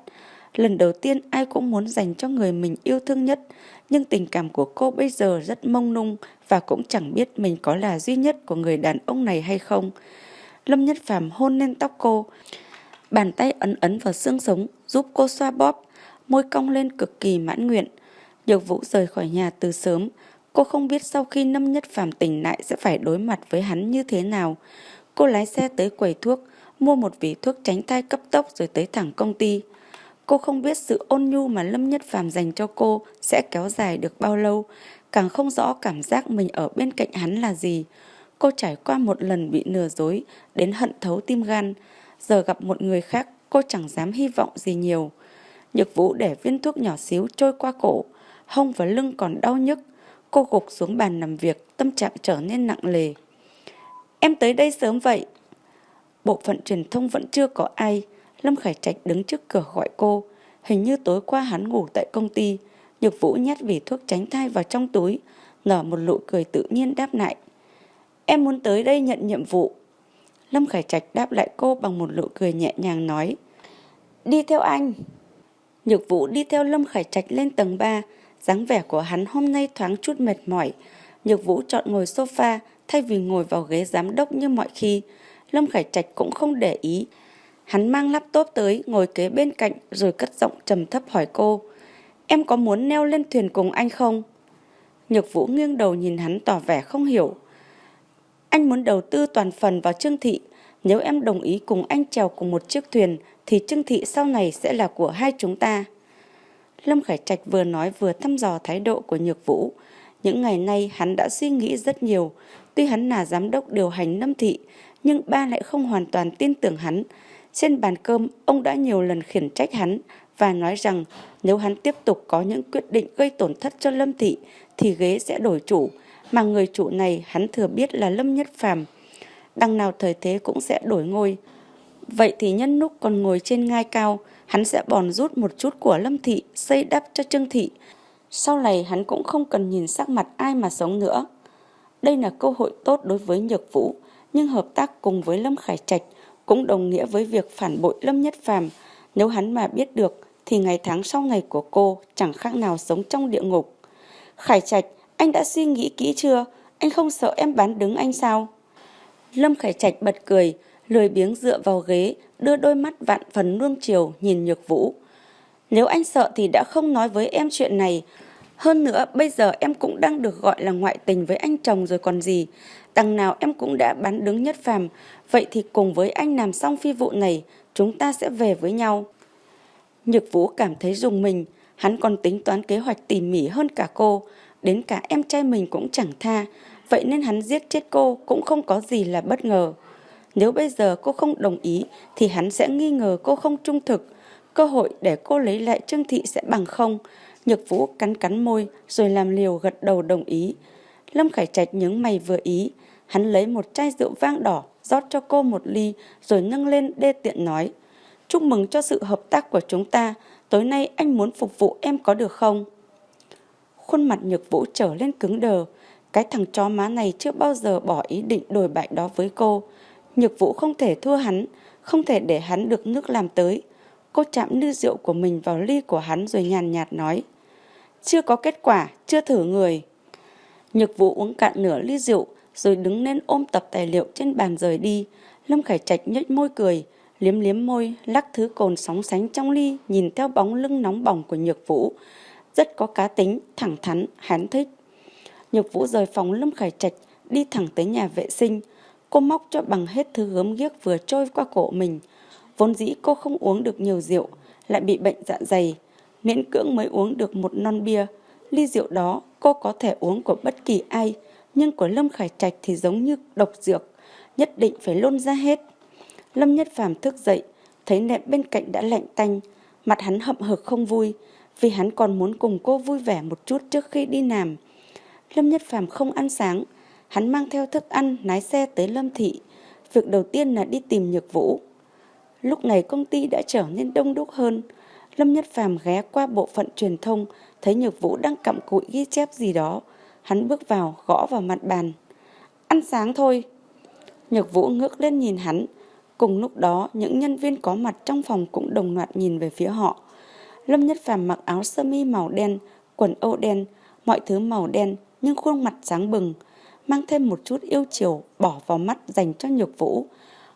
Speaker 1: Lần đầu tiên ai cũng muốn dành cho người mình yêu thương nhất, nhưng tình cảm của cô bây giờ rất mông lung và cũng chẳng biết mình có là duy nhất của người đàn ông này hay không. Lâm Nhất Phàm hôn lên tóc cô, bàn tay ấn ấn vào xương sống giúp cô xoa bóp, môi cong lên cực kỳ mãn nguyện. Nhược Vũ rời khỏi nhà từ sớm, cô không biết sau khi Lâm Nhất Phàm tỉnh lại sẽ phải đối mặt với hắn như thế nào. Cô lái xe tới quầy thuốc, mua một vỉ thuốc tránh thai cấp tốc rồi tới thẳng công ty. Cô không biết sự ôn nhu mà Lâm Nhất Phàm dành cho cô sẽ kéo dài được bao lâu, càng không rõ cảm giác mình ở bên cạnh hắn là gì. Cô trải qua một lần bị lừa dối, đến hận thấu tim gan. Giờ gặp một người khác, cô chẳng dám hy vọng gì nhiều. Nhược vũ để viên thuốc nhỏ xíu trôi qua cổ, hông và lưng còn đau nhức. Cô gục xuống bàn làm việc, tâm trạng trở nên nặng lề. Em tới đây sớm vậy. Bộ phận truyền thông vẫn chưa có ai. Lâm Khải Trạch đứng trước cửa gọi cô. Hình như tối qua hắn ngủ tại công ty. Nhược Vũ nhét vỉ thuốc tránh thai vào trong túi, nở một nụ cười tự nhiên đáp lại. Em muốn tới đây nhận nhiệm vụ. Lâm Khải Trạch đáp lại cô bằng một nụ cười nhẹ nhàng nói. Đi theo anh. Nhược Vũ đi theo Lâm Khải Trạch lên tầng 3 dáng vẻ của hắn hôm nay thoáng chút mệt mỏi. Nhược Vũ chọn ngồi sofa thay vì ngồi vào ghế giám đốc như mọi khi. Lâm Khải Trạch cũng không để ý. Hắn mang laptop tới, ngồi kế bên cạnh rồi cất giọng trầm thấp hỏi cô. Em có muốn neo lên thuyền cùng anh không? Nhược Vũ nghiêng đầu nhìn hắn tỏ vẻ không hiểu. Anh muốn đầu tư toàn phần vào Trương Thị. Nếu em đồng ý cùng anh trèo cùng một chiếc thuyền thì Trương Thị sau này sẽ là của hai chúng ta. Lâm Khải Trạch vừa nói vừa thăm dò thái độ của Nhược Vũ. Những ngày nay hắn đã suy nghĩ rất nhiều. Tuy hắn là giám đốc điều hành Lâm Thị, nhưng ba lại không hoàn toàn tin tưởng hắn. Trên bàn cơm, ông đã nhiều lần khiển trách hắn và nói rằng nếu hắn tiếp tục có những quyết định gây tổn thất cho Lâm Thị thì ghế sẽ đổi chủ, mà người chủ này hắn thừa biết là Lâm Nhất Phàm. Đằng nào thời thế cũng sẽ đổi ngôi. Vậy thì nhân lúc còn ngồi trên ngai cao, hắn sẽ bòn rút một chút của Lâm Thị, xây đắp cho Trương Thị. Sau này hắn cũng không cần nhìn sắc mặt ai mà sống nữa. Đây là cơ hội tốt đối với Nhược Vũ, nhưng hợp tác cùng với Lâm Khải Trạch cũng đồng nghĩa với việc phản bội Lâm Nhất Phàm. Nếu hắn mà biết được thì ngày tháng sau ngày của cô chẳng khác nào sống trong địa ngục. Khải Trạch, anh đã suy nghĩ kỹ chưa? Anh không sợ em bán đứng anh sao? Lâm Khải Trạch bật cười, lười biếng dựa vào ghế, đưa đôi mắt vạn phần nuông chiều nhìn Nhược Vũ. Nếu anh sợ thì đã không nói với em chuyện này. Hơn nữa, bây giờ em cũng đang được gọi là ngoại tình với anh chồng rồi còn gì. Đằng nào em cũng đã bán đứng nhất phàm, vậy thì cùng với anh làm xong phi vụ này, chúng ta sẽ về với nhau. Nhược Vũ cảm thấy dùng mình, hắn còn tính toán kế hoạch tỉ mỉ hơn cả cô, đến cả em trai mình cũng chẳng tha, vậy nên hắn giết chết cô cũng không có gì là bất ngờ. Nếu bây giờ cô không đồng ý thì hắn sẽ nghi ngờ cô không trung thực, cơ hội để cô lấy lại Trương Thị sẽ bằng không. Nhược Vũ cắn cắn môi rồi làm liều gật đầu đồng ý. Lâm Khải Trạch nhướng mày vừa ý, hắn lấy một chai rượu vang đỏ rót cho cô một ly rồi nâng lên đê tiện nói. Chúc mừng cho sự hợp tác của chúng ta, tối nay anh muốn phục vụ em có được không? Khuôn mặt nhược vũ trở lên cứng đờ, cái thằng chó má này chưa bao giờ bỏ ý định đổi bại đó với cô. Nhược vũ không thể thua hắn, không thể để hắn được nước làm tới. Cô chạm nư rượu của mình vào ly của hắn rồi nhàn nhạt nói. Chưa có kết quả, chưa thử người. Nhược vũ uống cạn nửa ly rượu, rồi đứng lên ôm tập tài liệu trên bàn rời đi. Lâm Khải Trạch nhếch môi cười, liếm liếm môi, lắc thứ cồn sóng sánh trong ly, nhìn theo bóng lưng nóng bỏng của Nhược Vũ. Rất có cá tính, thẳng thắn, hắn thích. Nhược Vũ rời phòng Lâm Khải Trạch, đi thẳng tới nhà vệ sinh. Cô móc cho bằng hết thứ gớm ghiếc vừa trôi qua cổ mình. Vốn dĩ cô không uống được nhiều rượu, lại bị bệnh dạ dày. Miễn cưỡng mới uống được một non bia. Ly rượu đó cô có thể uống của bất kỳ ai, nhưng của Lâm Khải Trạch thì giống như độc dược, nhất định phải lôn ra hết. Lâm Nhất Phàm thức dậy, thấy nệm bên cạnh đã lạnh tanh, mặt hắn hậm hực không vui, vì hắn còn muốn cùng cô vui vẻ một chút trước khi đi làm. Lâm Nhất Phàm không ăn sáng, hắn mang theo thức ăn lái xe tới Lâm Thị. Việc đầu tiên là đi tìm Nhược Vũ. Lúc này công ty đã trở nên đông đúc hơn. Lâm Nhất Phàm ghé qua bộ phận truyền thông, thấy Nhược Vũ đang cặm cụi ghi chép gì đó. Hắn bước vào, gõ vào mặt bàn. Ăn sáng thôi. Nhược Vũ ngước lên nhìn hắn. Cùng lúc đó, những nhân viên có mặt trong phòng cũng đồng loạt nhìn về phía họ. Lâm Nhất Phàm mặc áo sơ mi màu đen, quần âu đen, mọi thứ màu đen, nhưng khuôn mặt sáng bừng, mang thêm một chút yêu chiều bỏ vào mắt dành cho Nhược Vũ.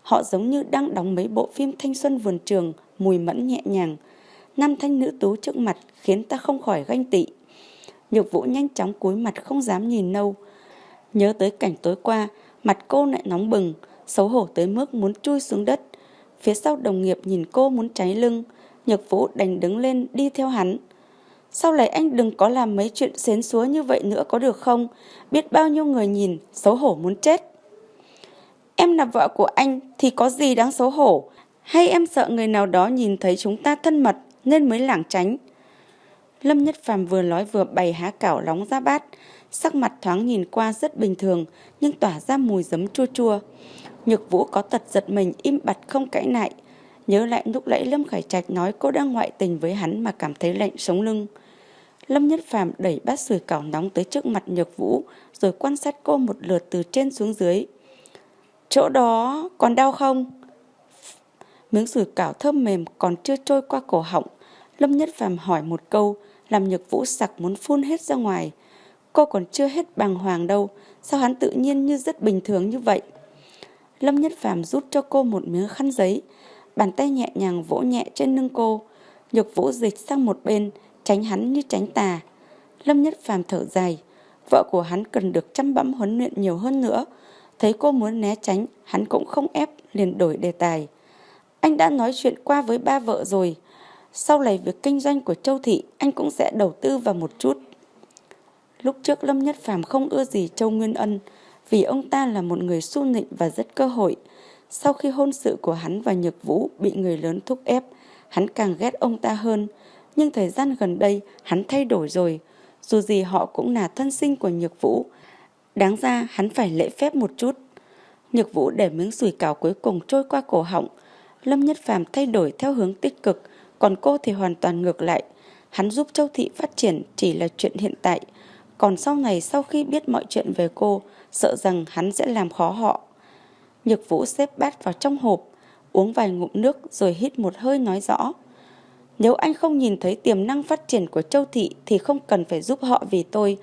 Speaker 1: Họ giống như đang đóng mấy bộ phim thanh xuân vườn trường, mùi mẫn nhẹ nhàng. Nam thanh nữ tú trước mặt khiến ta không khỏi ganh tị. Nhược Vũ nhanh chóng cúi mặt không dám nhìn nâu. Nhớ tới cảnh tối qua, mặt cô lại nóng bừng, xấu hổ tới mức muốn chui xuống đất. Phía sau đồng nghiệp nhìn cô muốn cháy lưng, Nhược Vũ đành đứng lên đi theo hắn. Sau này anh đừng có làm mấy chuyện xến xúa như vậy nữa có được không? Biết bao nhiêu người nhìn, xấu hổ muốn chết. Em là vợ của anh thì có gì đáng xấu hổ? Hay em sợ người nào đó nhìn thấy chúng ta thân mật nên mới lảng tránh? Lâm Nhất Phàm vừa nói vừa bày há cảo nóng ra bát. Sắc mặt thoáng nhìn qua rất bình thường nhưng tỏa ra mùi giấm chua chua. Nhược Vũ có tật giật mình im bặt không cãi lại. Nhớ lại lúc nãy Lâm Khải Trạch nói cô đang ngoại tình với hắn mà cảm thấy lạnh sống lưng. Lâm Nhất Phàm đẩy bát sủi cảo nóng tới trước mặt Nhược Vũ rồi quan sát cô một lượt từ trên xuống dưới. Chỗ đó còn đau không? Miếng sủi cảo thơm mềm còn chưa trôi qua cổ họng. Lâm Nhất Phàm hỏi một câu làm Nhược Vũ sặc muốn phun hết ra ngoài. Cô còn chưa hết bàng hoàng đâu, sao hắn tự nhiên như rất bình thường như vậy? Lâm Nhất Phàm rút cho cô một miếng khăn giấy, bàn tay nhẹ nhàng vỗ nhẹ trên lưng cô. Nhược Vũ dịch sang một bên, tránh hắn như tránh tà. Lâm Nhất Phàm thở dài, vợ của hắn cần được chăm bẵm huấn luyện nhiều hơn nữa. Thấy cô muốn né tránh, hắn cũng không ép, liền đổi đề tài. Anh đã nói chuyện qua với ba vợ rồi. Sau này việc kinh doanh của Châu Thị, anh cũng sẽ đầu tư vào một chút. Lúc trước Lâm Nhất Phàm không ưa gì Châu Nguyên Ân, vì ông ta là một người su nịnh và rất cơ hội. Sau khi hôn sự của hắn và Nhược Vũ bị người lớn thúc ép, hắn càng ghét ông ta hơn. Nhưng thời gian gần đây, hắn thay đổi rồi. Dù gì họ cũng là thân sinh của Nhược Vũ. Đáng ra hắn phải lễ phép một chút. Nhược Vũ để miếng sủi cảo cuối cùng trôi qua cổ họng. Lâm Nhất Phàm thay đổi theo hướng tích cực, còn cô thì hoàn toàn ngược lại. Hắn giúp Châu Thị phát triển chỉ là chuyện hiện tại. Còn sau này sau khi biết mọi chuyện về cô, sợ rằng hắn sẽ làm khó họ. Nhược Vũ xếp bát vào trong hộp, uống vài ngụm nước rồi hít một hơi nói rõ. Nếu anh không nhìn thấy tiềm năng phát triển của Châu Thị thì không cần phải giúp họ vì tôi.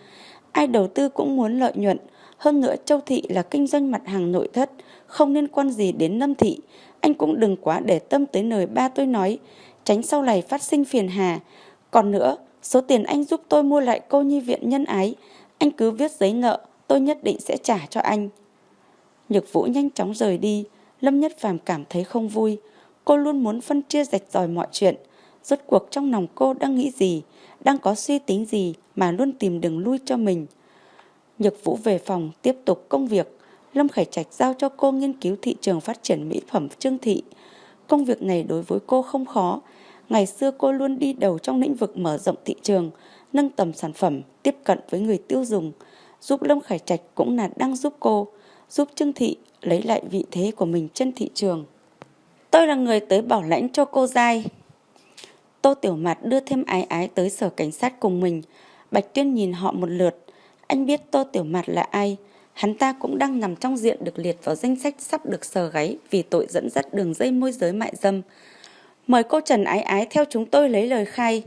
Speaker 1: Ai đầu tư cũng muốn lợi nhuận. Hơn nữa Châu Thị là kinh doanh mặt hàng nội thất, không liên quan gì đến Lâm Thị. Anh cũng đừng quá để tâm tới lời ba tôi nói, tránh sau này phát sinh phiền hà. Còn nữa, số tiền anh giúp tôi mua lại cô nhi viện nhân ái, anh cứ viết giấy nợ, tôi nhất định sẽ trả cho anh. Nhược Vũ nhanh chóng rời đi, Lâm Nhất Phàm cảm thấy không vui. Cô luôn muốn phân chia rạch ròi mọi chuyện. Rốt cuộc trong lòng cô đang nghĩ gì, đang có suy tính gì mà luôn tìm đường lui cho mình. Nhược Vũ về phòng tiếp tục công việc. Lâm Khải Trạch giao cho cô nghiên cứu thị trường phát triển mỹ phẩm trương thị. Công việc này đối với cô không khó. Ngày xưa cô luôn đi đầu trong lĩnh vực mở rộng thị trường, nâng tầm sản phẩm, tiếp cận với người tiêu dùng. Giúp Lâm Khải Trạch cũng là đang giúp cô giúp Trương Thị lấy lại vị thế của mình trên thị trường. Tôi là người tới bảo lãnh cho cô Giai. Tô Tiểu Mạt đưa thêm ái ái tới sở cảnh sát cùng mình. Bạch Tuyên nhìn họ một lượt. Anh biết Tô Tiểu Mạt là ai. Hắn ta cũng đang nằm trong diện được liệt vào danh sách sắp được sờ gáy vì tội dẫn dắt đường dây môi giới mại dâm. Mời cô Trần Ái Ái theo chúng tôi lấy lời khai.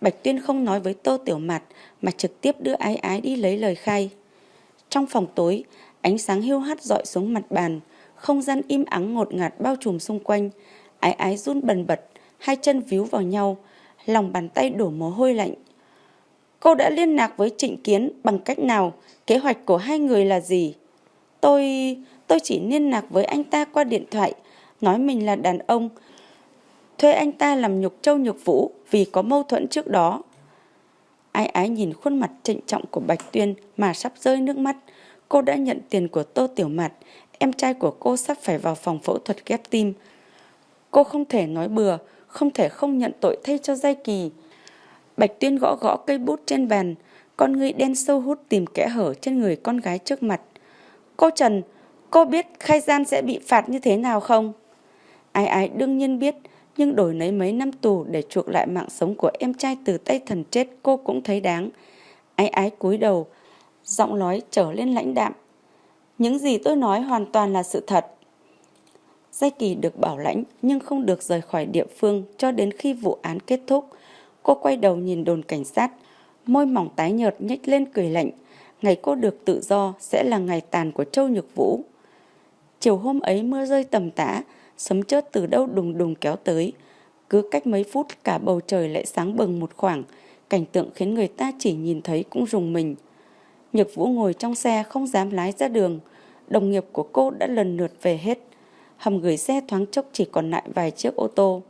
Speaker 1: Bạch Tuyên không nói với Tô Tiểu Mạt mà trực tiếp đưa Ái Ái đi lấy lời khai. Trong phòng tối, ánh sáng hiu hắt dọi xuống mặt bàn, không gian im ắng ngột ngạt bao trùm xung quanh. Ái Ái run bần bật, hai chân víu vào nhau, lòng bàn tay đổ mồ hôi lạnh. Cô đã liên lạc với Trịnh Kiến bằng cách nào? Kế hoạch của hai người là gì? Tôi... tôi chỉ liên lạc với anh ta qua điện thoại, nói mình là đàn ông, thuê anh ta làm nhục châu nhục vũ vì có mâu thuẫn trước đó. Ai ái nhìn khuôn mặt trịnh trọng của Bạch Tuyên mà sắp rơi nước mắt. Cô đã nhận tiền của Tô Tiểu Mạt, em trai của cô sắp phải vào phòng phẫu thuật ghép tim. Cô không thể nói bừa, không thể không nhận tội thay cho Giai Kỳ. Bạch Tuyên gõ gõ cây bút trên bàn, con người đen sâu hút tìm kẽ hở trên người con gái trước mặt. Cô Trần, cô biết khai gian sẽ bị phạt như thế nào không? Ai ai đương nhiên biết, nhưng đổi lấy mấy năm tù để chuộc lại mạng sống của em trai từ tay thần chết cô cũng thấy đáng. Ái ái cúi đầu, giọng nói trở lên lãnh đạm. Những gì tôi nói hoàn toàn là sự thật. Giai Kỳ được bảo lãnh nhưng không được rời khỏi địa phương cho đến khi vụ án kết thúc. Cô quay đầu nhìn đồn cảnh sát, môi mỏng tái nhợt nhếch lên cười lạnh. Ngày cô được tự do sẽ là ngày tàn của Châu Nhược Vũ. Chiều hôm ấy mưa rơi tầm tã, sấm chớp từ đâu đùng đùng kéo tới. Cứ cách mấy phút cả bầu trời lại sáng bừng một khoảng, cảnh tượng khiến người ta chỉ nhìn thấy cũng rùng mình. Nhược Vũ ngồi trong xe không dám lái ra đường, đồng nghiệp của cô đã lần lượt về hết. Hầm gửi xe thoáng chốc chỉ còn lại vài chiếc ô tô.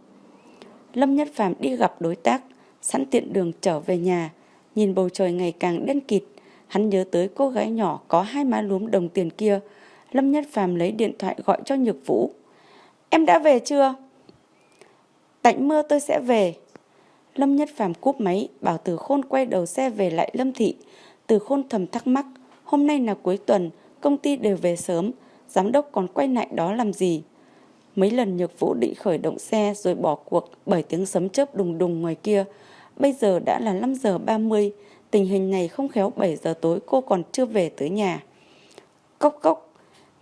Speaker 1: Lâm Nhất Phàm đi gặp đối tác, sẵn tiện đường trở về nhà, nhìn bầu trời ngày càng đen kịt, hắn nhớ tới cô gái nhỏ có hai má lúm đồng tiền kia. Lâm Nhất Phàm lấy điện thoại gọi cho Nhược Vũ. Em đã về chưa? Tạnh mưa tôi sẽ về. Lâm Nhất Phàm cúp máy, bảo Từ Khôn quay đầu xe về lại Lâm Thị. Từ Khôn thầm thắc mắc, hôm nay là cuối tuần, công ty đều về sớm, giám đốc còn quay lại đó làm gì? Mấy lần Nhược Vũ định khởi động xe rồi bỏ cuộc bởi tiếng sấm chớp đùng đùng ngoài kia. Bây giờ đã là 5 giờ 30, tình hình này không khéo 7 giờ tối cô còn chưa về tới nhà. Cốc cốc,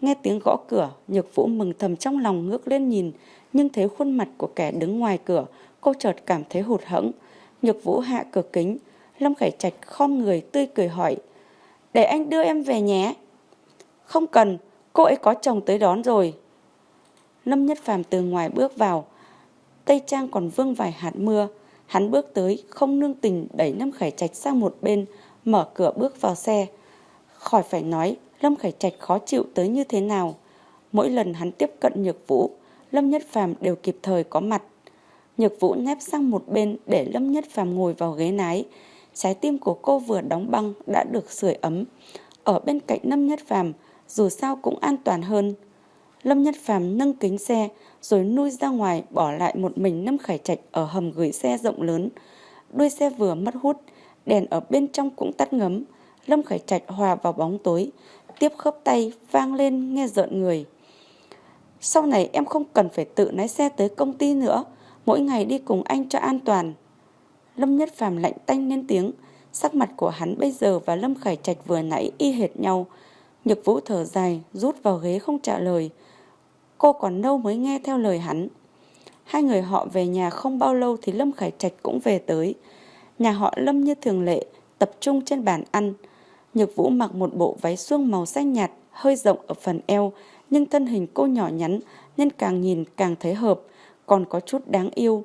Speaker 1: Nghe tiếng gõ cửa, Nhược Vũ mừng thầm trong lòng ngước lên nhìn, nhưng thấy khuôn mặt của kẻ đứng ngoài cửa, cô chợt cảm thấy hụt hẫng. Nhược Vũ hạ cửa kính, Lâm Khải Trạch khom người tươi cười hỏi, để anh đưa em về nhé. Không cần, cô ấy có chồng tới đón rồi. Lâm Nhất Phàm từ ngoài bước vào, Tây Trang còn vương vài hạt mưa. Hắn bước tới, không nương tình đẩy Lâm Khải Trạch sang một bên, mở cửa bước vào xe. Khỏi phải nói, Lâm Khải Trạch khó chịu tới như thế nào. Mỗi lần hắn tiếp cận Nhược Vũ, Lâm Nhất Phàm đều kịp thời có mặt. Nhược Vũ nép sang một bên để Lâm Nhất Phàm ngồi vào ghế nái. Trái tim của cô vừa đóng băng đã được sưởi ấm. Ở bên cạnh Lâm Nhất Phàm, dù sao cũng an toàn hơn. Lâm Nhất Phàm nâng kính xe rồi nuôi ra ngoài bỏ lại một mình Lâm Khải Trạch ở hầm gửi xe rộng lớn. Đuôi xe vừa mất hút, đèn ở bên trong cũng tắt ngấm. Lâm Khải Trạch hòa vào bóng tối, tiếp khớp tay vang lên nghe rợn người. Sau này em không cần phải tự lái xe tới công ty nữa, mỗi ngày đi cùng anh cho an toàn. Lâm Nhất Phàm lạnh tanh lên tiếng, sắc mặt của hắn bây giờ và Lâm Khải Trạch vừa nãy y hệt nhau. Nhược Vũ thở dài, rút vào ghế không trả lời. Cô còn lâu mới nghe theo lời hắn. Hai người họ về nhà không bao lâu thì Lâm Khải Trạch cũng về tới. Nhà họ Lâm như thường lệ, tập trung trên bàn ăn. Nhược Vũ mặc một bộ váy suông màu xanh nhạt, hơi rộng ở phần eo, nhưng thân hình cô nhỏ nhắn nên càng nhìn càng thấy hợp, còn có chút đáng yêu.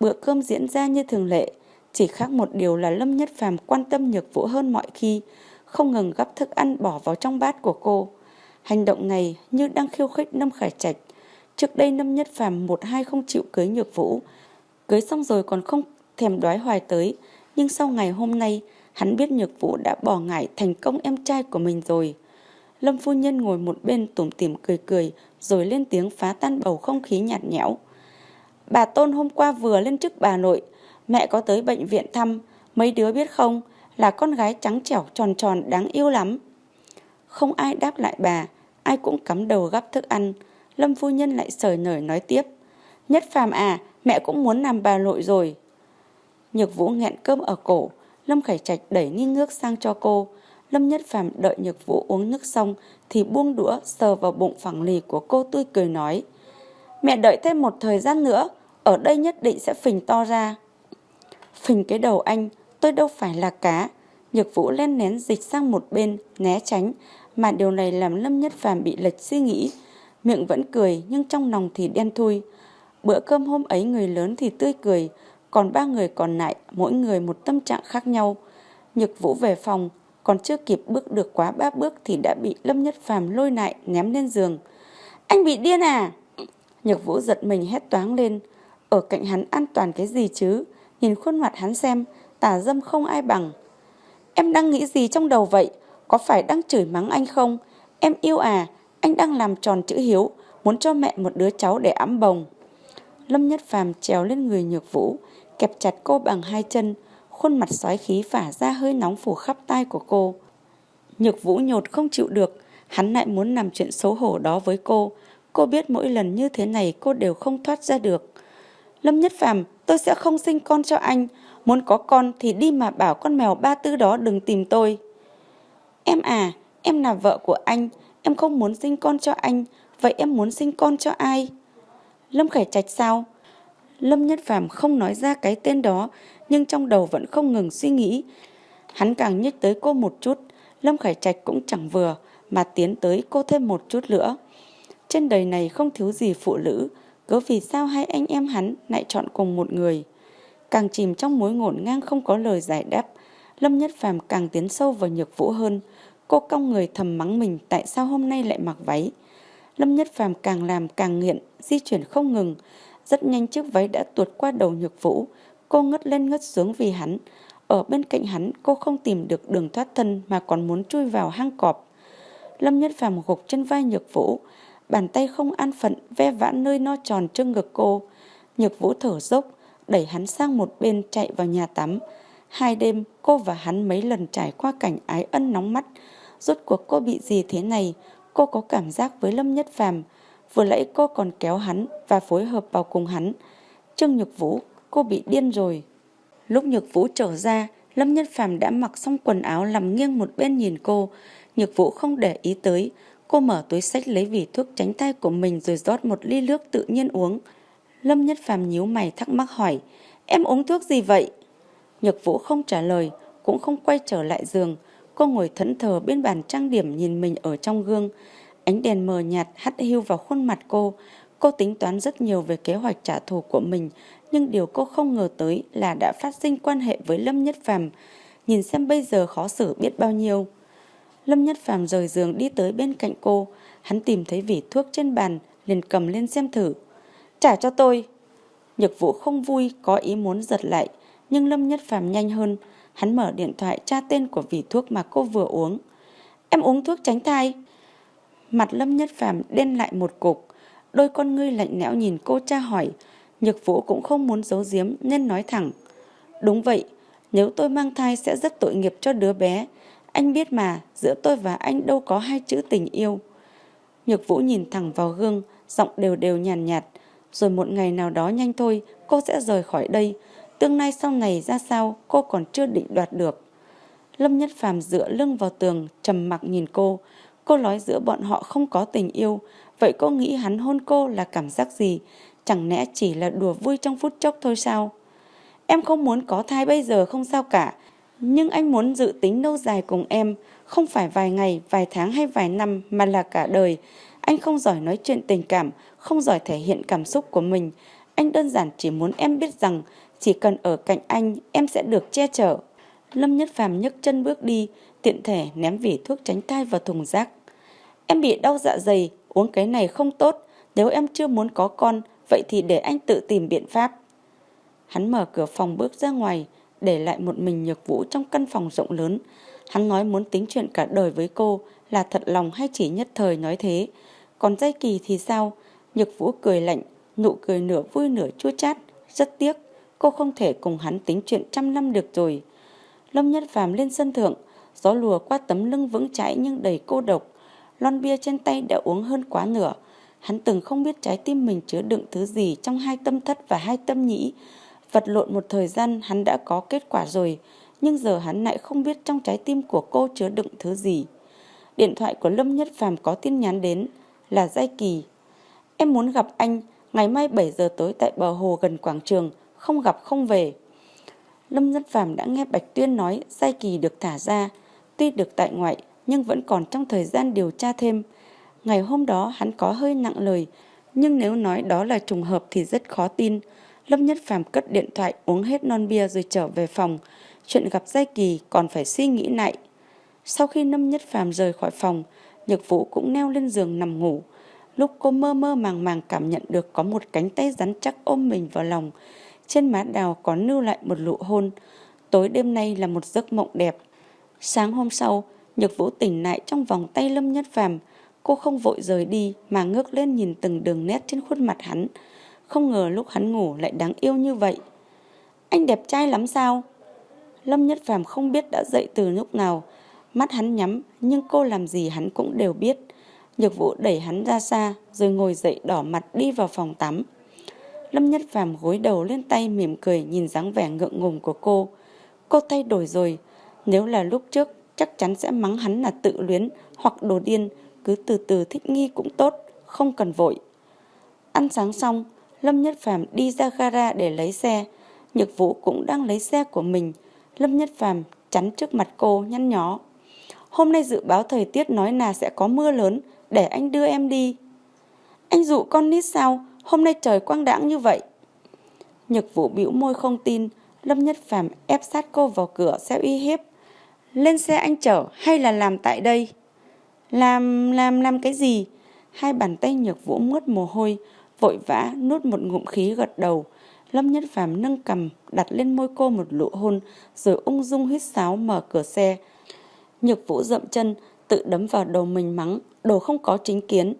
Speaker 1: Bữa cơm diễn ra như thường lệ, chỉ khác một điều là Lâm Nhất Phàm quan tâm Nhược Vũ hơn mọi khi, không ngừng gắp thức ăn bỏ vào trong bát của cô. Hành động này như đang khiêu khích Lâm Khải Trạch. Trước đây Lâm Nhất Phàm một hai không chịu cưới Nhược Vũ, cưới xong rồi còn không thèm đoái hoài tới, nhưng sau ngày hôm nay Hắn biết Nhược Vũ đã bỏ ngại thành công em trai của mình rồi. Lâm phu nhân ngồi một bên tủm tỉm cười cười rồi lên tiếng phá tan bầu không khí nhạt nhẽo. Bà Tôn hôm qua vừa lên chức bà nội, mẹ có tới bệnh viện thăm, mấy đứa biết không, là con gái trắng trẻo tròn tròn đáng yêu lắm. Không ai đáp lại bà, ai cũng cắm đầu gắp thức ăn. Lâm phu nhân lại sởi nởi nói tiếp. Nhất phàm à, mẹ cũng muốn làm bà nội rồi. Nhược Vũ nghẹn cơm ở cổ, Lâm Khải Trạch đẩy ni nước sang cho cô. Lâm Nhất Phàm đợi Nhược Vũ uống nước xong thì buông đũa sờ vào bụng phẳng lì của cô tươi cười nói. Mẹ đợi thêm một thời gian nữa, ở đây nhất định sẽ phình to ra. Phình cái đầu anh, tôi đâu phải là cá. Nhược Vũ lên nén dịch sang một bên, né tránh, mà điều này làm Lâm Nhất Phàm bị lệch suy nghĩ. Miệng vẫn cười nhưng trong lòng thì đen thui. Bữa cơm hôm ấy người lớn thì tươi cười, còn ba người còn lại mỗi người một tâm trạng khác nhau. Nhược Vũ về phòng, còn chưa kịp bước được quá ba bước thì đã bị Lâm Nhất Phàm lôi lại ném lên giường. Anh bị điên à? Nhược Vũ giật mình hét toáng lên. Ở cạnh hắn an toàn cái gì chứ? Nhìn khuôn mặt hắn xem, tà dâm không ai bằng. Em đang nghĩ gì trong đầu vậy? Có phải đang chửi mắng anh không? Em yêu à? Anh đang làm tròn chữ hiếu, muốn cho mẹ một đứa cháu để ấm bồng. Lâm Nhất Phàm trèo lên người Nhược Vũ, kẹp chặt cô bằng hai chân, khuôn mặt xoáy khí phả ra hơi nóng phủ khắp tai của cô. Nhược Vũ nhột không chịu được, hắn lại muốn làm chuyện xấu hổ đó với cô. Cô biết mỗi lần như thế này cô đều không thoát ra được. Lâm Nhất Phàm, tôi sẽ không sinh con cho anh. Muốn có con thì đi mà bảo con mèo ba tư đó đừng tìm tôi. Em à, em là vợ của anh, em không muốn sinh con cho anh, vậy em muốn sinh con cho ai? Lâm Khải Trạch sao? Lâm Nhất Phàm không nói ra cái tên đó, nhưng trong đầu vẫn không ngừng suy nghĩ. Hắn càng nhích tới cô một chút, Lâm Khải Trạch cũng chẳng vừa, mà tiến tới cô thêm một chút nữa. Trên đời này không thiếu gì phụ nữ, cứ vì sao hai anh em hắn lại chọn cùng một người. Càng chìm trong mối ngổn ngang không có lời giải đáp, Lâm Nhất Phàm càng tiến sâu vào nhược vũ hơn. Cô cong người thầm mắng mình tại sao hôm nay lại mặc váy. Lâm Nhất Phàm càng làm càng nghiện, di chuyển không ngừng. Rất nhanh chiếc váy đã tuột qua đầu nhược vũ. Cô ngất lên ngất xuống vì hắn. Ở bên cạnh hắn cô không tìm được đường thoát thân mà còn muốn chui vào hang cọp. Lâm Nhất Phàm gục trên vai nhược vũ. Bàn tay không an phận ve vãn nơi no tròn trước ngực cô. Nhược vũ thở dốc, đẩy hắn sang một bên chạy vào nhà tắm. Hai đêm cô và hắn mấy lần trải qua cảnh ái ân nóng mắt. Rốt cuộc cô bị gì thế này? Cô có cảm giác với Lâm Nhất Phàm Vừa nãy cô còn kéo hắn và phối hợp vào cùng hắn. Trương Nhược Vũ, cô bị điên rồi. Lúc Nhược Vũ trở ra, Lâm Nhất Phàm đã mặc xong quần áo nằm nghiêng một bên nhìn cô. Nhược Vũ không để ý tới. Cô mở túi sách lấy vỉ thuốc tránh tay của mình rồi rót một ly nước tự nhiên uống. Lâm Nhất Phàm nhíu mày thắc mắc hỏi, em uống thuốc gì vậy? Nhược Vũ không trả lời, cũng không quay trở lại giường. Cô ngồi thẫn thờ bên bàn trang điểm nhìn mình ở trong gương. Ánh đèn mờ nhạt hắt hiu vào khuôn mặt cô. Cô tính toán rất nhiều về kế hoạch trả thù của mình, nhưng điều cô không ngờ tới là đã phát sinh quan hệ với Lâm Nhất Phàm. Nhìn xem bây giờ khó xử biết bao nhiêu. Lâm Nhất Phàm rời giường đi tới bên cạnh cô. Hắn tìm thấy vỉ thuốc trên bàn, liền cầm lên xem thử. Trả cho tôi. Nhược vũ không vui, có ý muốn giật lại. Nhưng Lâm Nhất Phàm nhanh hơn. Hắn mở điện thoại tra tên của vị thuốc mà cô vừa uống. Em uống thuốc tránh thai. Mặt Lâm Nhất Phàm đen lại một cục. Đôi con ngươi lạnh lẽo nhìn cô tra hỏi. Nhược vũ cũng không muốn giấu giếm nên nói thẳng. Đúng vậy, nếu tôi mang thai sẽ rất tội nghiệp cho đứa bé. Anh biết mà, giữa tôi và anh đâu có hai chữ tình yêu. Nhược vũ nhìn thẳng vào gương, giọng đều đều nhàn nhạt, nhạt. Rồi một ngày nào đó nhanh thôi, cô sẽ rời khỏi đây. Tương lai sau này ra sao, cô còn chưa định đoạt được. Lâm Nhất Phàm dựa lưng vào tường, trầm mặc nhìn cô. Cô nói giữa bọn họ không có tình yêu. Vậy cô nghĩ hắn hôn cô là cảm giác gì? Chẳng lẽ chỉ là đùa vui trong phút chốc thôi sao? Em không muốn có thai bây giờ không sao cả. Nhưng anh muốn dự tính lâu dài cùng em. Không phải vài ngày, vài tháng hay vài năm mà là cả đời. Anh không giỏi nói chuyện tình cảm, không giỏi thể hiện cảm xúc của mình. Anh đơn giản chỉ muốn em biết rằng chỉ cần ở cạnh anh em sẽ được che chở. Lâm Nhất Phàm nhấc chân bước đi, tiện thể ném vỉ thuốc tránh thai vào thùng rác. Em bị đau dạ dày, uống cái này không tốt. Nếu em chưa muốn có con, vậy thì để anh tự tìm biện pháp. Hắn mở cửa phòng bước ra ngoài, để lại một mình nhược vũ trong căn phòng rộng lớn. Hắn nói muốn tính chuyện cả đời với cô là thật lòng hay chỉ nhất thời nói thế. Còn dây kỳ thì sao? Nhược vũ cười lạnh, nụ cười nửa vui nửa chua chát. Rất tiếc, cô không thể cùng hắn tính chuyện trăm năm được rồi. Lâm Nhất Phàm lên sân thượng, gió lùa qua tấm lưng vững chãi nhưng đầy cô độc. Lon bia trên tay đã uống hơn quá nửa. Hắn từng không biết trái tim mình chứa đựng thứ gì trong hai tâm thất và hai tâm nhĩ. Vật lộn một thời gian hắn đã có kết quả rồi, nhưng giờ hắn lại không biết trong trái tim của cô chứa đựng thứ gì. Điện thoại của Lâm Nhất Phàm có tin nhắn đến là Giai Kỳ. Em muốn gặp anh ngày mai 7 giờ tối tại bờ hồ gần quảng trường, không gặp không về. Lâm Nhất Phàm đã nghe Bạch Tuyên nói Giai Kỳ được thả ra, tuy được tại ngoại nhưng vẫn còn trong thời gian điều tra thêm. Ngày hôm đó hắn có hơi nặng lời, nhưng nếu nói đó là trùng hợp thì rất khó tin. Lâm Nhất Phàm cất điện thoại uống hết non bia rồi trở về phòng. Chuyện gặp Giai Kỳ còn phải suy nghĩ lại. Sau khi Lâm Nhất Phàm rời khỏi phòng, Nhược Vũ cũng neo lên giường nằm ngủ. Lúc cô mơ mơ màng màng cảm nhận được có một cánh tay rắn chắc ôm mình vào lòng. Trên má đào có lưu lại một nụ hôn. Tối đêm nay là một giấc mộng đẹp. Sáng hôm sau, Nhược Vũ tỉnh lại trong vòng tay Lâm Nhất Phàm. Cô không vội rời đi mà ngước lên nhìn từng đường nét trên khuôn mặt hắn. Không ngờ lúc hắn ngủ lại đáng yêu như vậy. Anh đẹp trai lắm sao? Lâm Nhất Phàm không biết đã dậy từ lúc nào. Mắt hắn nhắm nhưng cô làm gì hắn cũng đều biết. Nhược Vũ đẩy hắn ra xa rồi ngồi dậy đỏ mặt đi vào phòng tắm. Lâm Nhất Phàm gối đầu lên tay mỉm cười nhìn dáng vẻ ngượng ngùng của cô. Cô thay đổi rồi. Nếu là lúc trước chắc chắn sẽ mắng hắn là tự luyến hoặc đồ điên. Cứ từ từ thích nghi cũng tốt, không cần vội. Ăn sáng xong, Lâm Nhất Phàm đi ra gara để lấy xe. Nhược Vũ cũng đang lấy xe của mình. Lâm Nhất Phàm chắn trước mặt cô nhăn nhó. Hôm nay dự báo thời tiết nói là sẽ có mưa lớn, để anh đưa em đi. Anh dụ con nít sao, hôm nay trời quang đãng như vậy. Nhược Vũ bĩu môi không tin, Lâm Nhất Phàm ép sát cô vào cửa xe uy hiếp. Lên xe anh chở hay là làm tại đây? Làm, làm, làm cái gì? Hai bàn tay Nhược Vũ mướt mồ hôi, vội vã nuốt một ngụm khí gật đầu. Lâm Nhất Phàm nâng cầm, đặt lên môi cô một nụ hôn, rồi ung dung huyết sáo mở cửa xe. Nhược Vũ dậm chân, tự đấm vào đầu mình mắng, đồ không có chính kiến.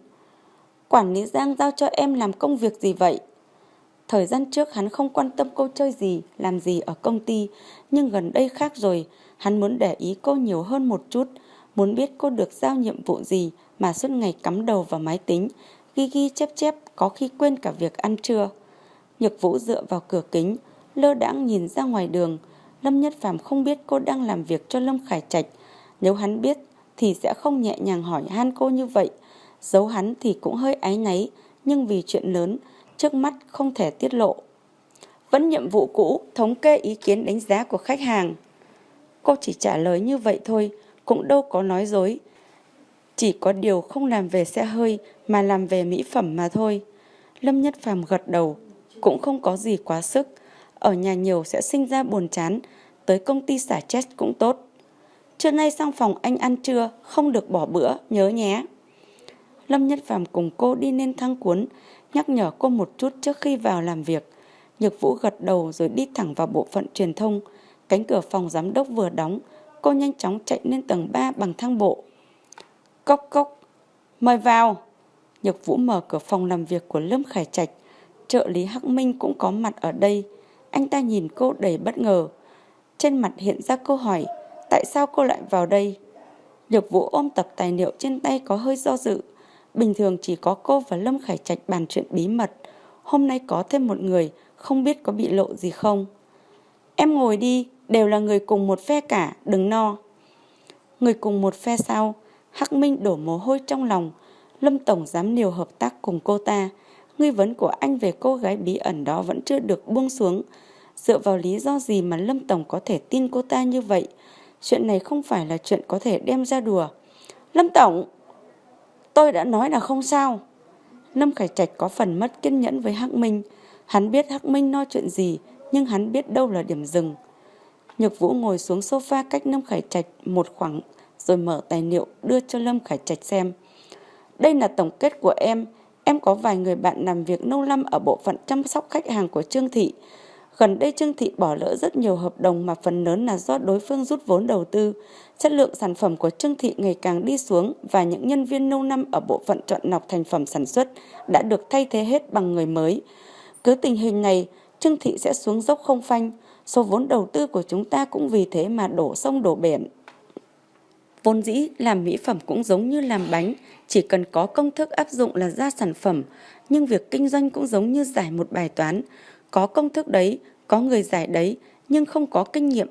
Speaker 1: Quản lý Giang giao cho em làm công việc gì vậy? Thời gian trước hắn không quan tâm cô chơi gì, làm gì ở công ty, nhưng gần đây khác rồi, hắn muốn để ý cô nhiều hơn một chút, muốn biết cô được giao nhiệm vụ gì mà suốt ngày cắm đầu vào máy tính, ghi ghi chép chép có khi quên cả việc ăn trưa. Nhược Vũ dựa vào cửa kính, lơ đãng nhìn ra ngoài đường. Lâm Nhất Phàm không biết cô đang làm việc cho Lâm Khải Trạch. Nếu hắn biết thì sẽ không nhẹ nhàng hỏi han cô như vậy. Giấu hắn thì cũng hơi áy náy, nhưng vì chuyện lớn, trước mắt không thể tiết lộ. Vẫn nhiệm vụ cũ, thống kê ý kiến đánh giá của khách hàng. Cô chỉ trả lời như vậy thôi, cũng đâu có nói dối. Chỉ có điều không làm về xe hơi mà làm về mỹ phẩm mà thôi. Lâm Nhất Phàm gật đầu, cũng không có gì quá sức. Ở nhà nhiều sẽ sinh ra buồn chán, tới công ty xả chết cũng tốt. Trưa nay sang phòng anh ăn trưa, không được bỏ bữa, nhớ nhé. Lâm Nhất Phàm cùng cô đi lên thang cuốn, nhắc nhở cô một chút trước khi vào làm việc. Nhược Vũ gật đầu rồi đi thẳng vào bộ phận truyền thông. Cánh cửa phòng giám đốc vừa đóng, cô nhanh chóng chạy lên tầng 3 bằng thang bộ. Cốc cốc, mời vào. Nhược Vũ mở cửa phòng làm việc của Lâm Khải Trạch. Trợ lý Hắc Minh cũng có mặt ở đây. Anh ta nhìn cô đầy bất ngờ. Trên mặt hiện ra câu hỏi, tại sao cô lại vào đây? Nhược Vũ ôm tập tài liệu trên tay có hơi do dự. Bình thường chỉ có cô và Lâm Khải Trạch bàn chuyện bí mật. Hôm nay có thêm một người, không biết có bị lộ gì không. Em ngồi đi, đều là người cùng một phe cả, đừng no. Người cùng một phe sao? Hắc Minh đổ mồ hôi trong lòng. Lâm Tổng dám liều hợp tác cùng cô ta. Nghi vấn của anh về cô gái bí ẩn đó vẫn chưa được buông xuống. Dựa vào lý do gì mà Lâm Tổng có thể tin cô ta như vậy? Chuyện này không phải là chuyện có thể đem ra đùa. Lâm Tổng! Tôi đã nói là không sao. Lâm Khải Trạch có phần mất kiên nhẫn với Hắc Minh. Hắn biết Hắc Minh nói chuyện gì, nhưng hắn biết đâu là điểm dừng. Nhược Vũ ngồi xuống sofa cách Lâm Khải Trạch một khoảng rồi mở tài liệu đưa cho Lâm Khải Trạch xem. Đây là tổng kết của em. Em có vài người bạn làm việc lâu năm ở bộ phận chăm sóc khách hàng của Trương Thị. Gần đây Trương Thị bỏ lỡ rất nhiều hợp đồng mà phần lớn là do đối phương rút vốn đầu tư. Chất lượng sản phẩm của Trương Thị ngày càng đi xuống và những nhân viên lâu năm ở bộ phận chọn lọc thành phẩm sản xuất đã được thay thế hết bằng người mới. Cứ tình hình này, Trương Thị sẽ xuống dốc không phanh. Số vốn đầu tư của chúng ta cũng vì thế mà đổ sông đổ biển. Vốn dĩ làm mỹ phẩm cũng giống như làm bánh, chỉ cần có công thức áp dụng là ra sản phẩm, nhưng việc kinh doanh cũng giống như giải một bài toán. Có công thức đấy, có người giải đấy, nhưng không có kinh nghiệm,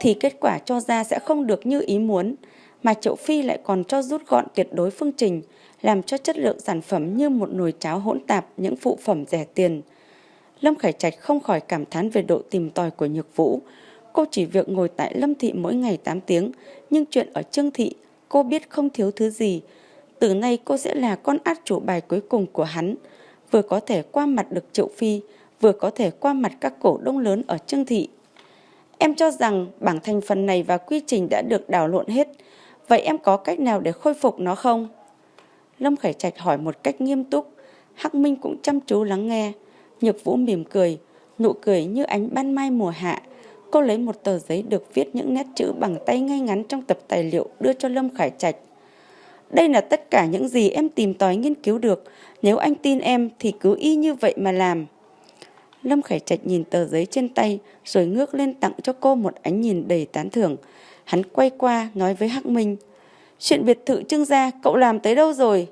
Speaker 1: thì kết quả cho ra sẽ không được như ý muốn. Mà Triệu Phi lại còn cho rút gọn tuyệt đối phương trình, làm cho chất lượng sản phẩm như một nồi cháo hỗn tạp những phụ phẩm rẻ tiền. Lâm Khải Trạch không khỏi cảm thán về độ tìm tòi của Nhược Vũ. Cô chỉ việc ngồi tại Lâm Thị mỗi ngày 8 tiếng, nhưng chuyện ở Trương Thị, cô biết không thiếu thứ gì. Từ nay cô sẽ là con át chủ bài cuối cùng của hắn, vừa có thể qua mặt được Triệu Phi, vừa có thể qua mặt các cổ đông lớn ở Trương Thị. Em cho rằng bảng thành phần này và quy trình đã được đảo lộn hết, vậy em có cách nào để khôi phục nó không? Lâm Khải Trạch hỏi một cách nghiêm túc, Hắc Minh cũng chăm chú lắng nghe. Nhược Vũ mỉm cười, nụ cười như ánh ban mai mùa hạ. Cô lấy một tờ giấy được viết những nét chữ bằng tay ngay ngắn trong tập tài liệu đưa cho Lâm Khải Trạch. Đây là tất cả những gì em tìm tòi nghiên cứu được. Nếu anh tin em thì cứ y như vậy mà làm. Lâm Khải Trạch nhìn tờ giấy trên tay rồi ngước lên tặng cho cô một ánh nhìn đầy tán thưởng. Hắn quay qua nói với Hắc Minh. Chuyện biệt thự trưng gia cậu làm tới đâu rồi?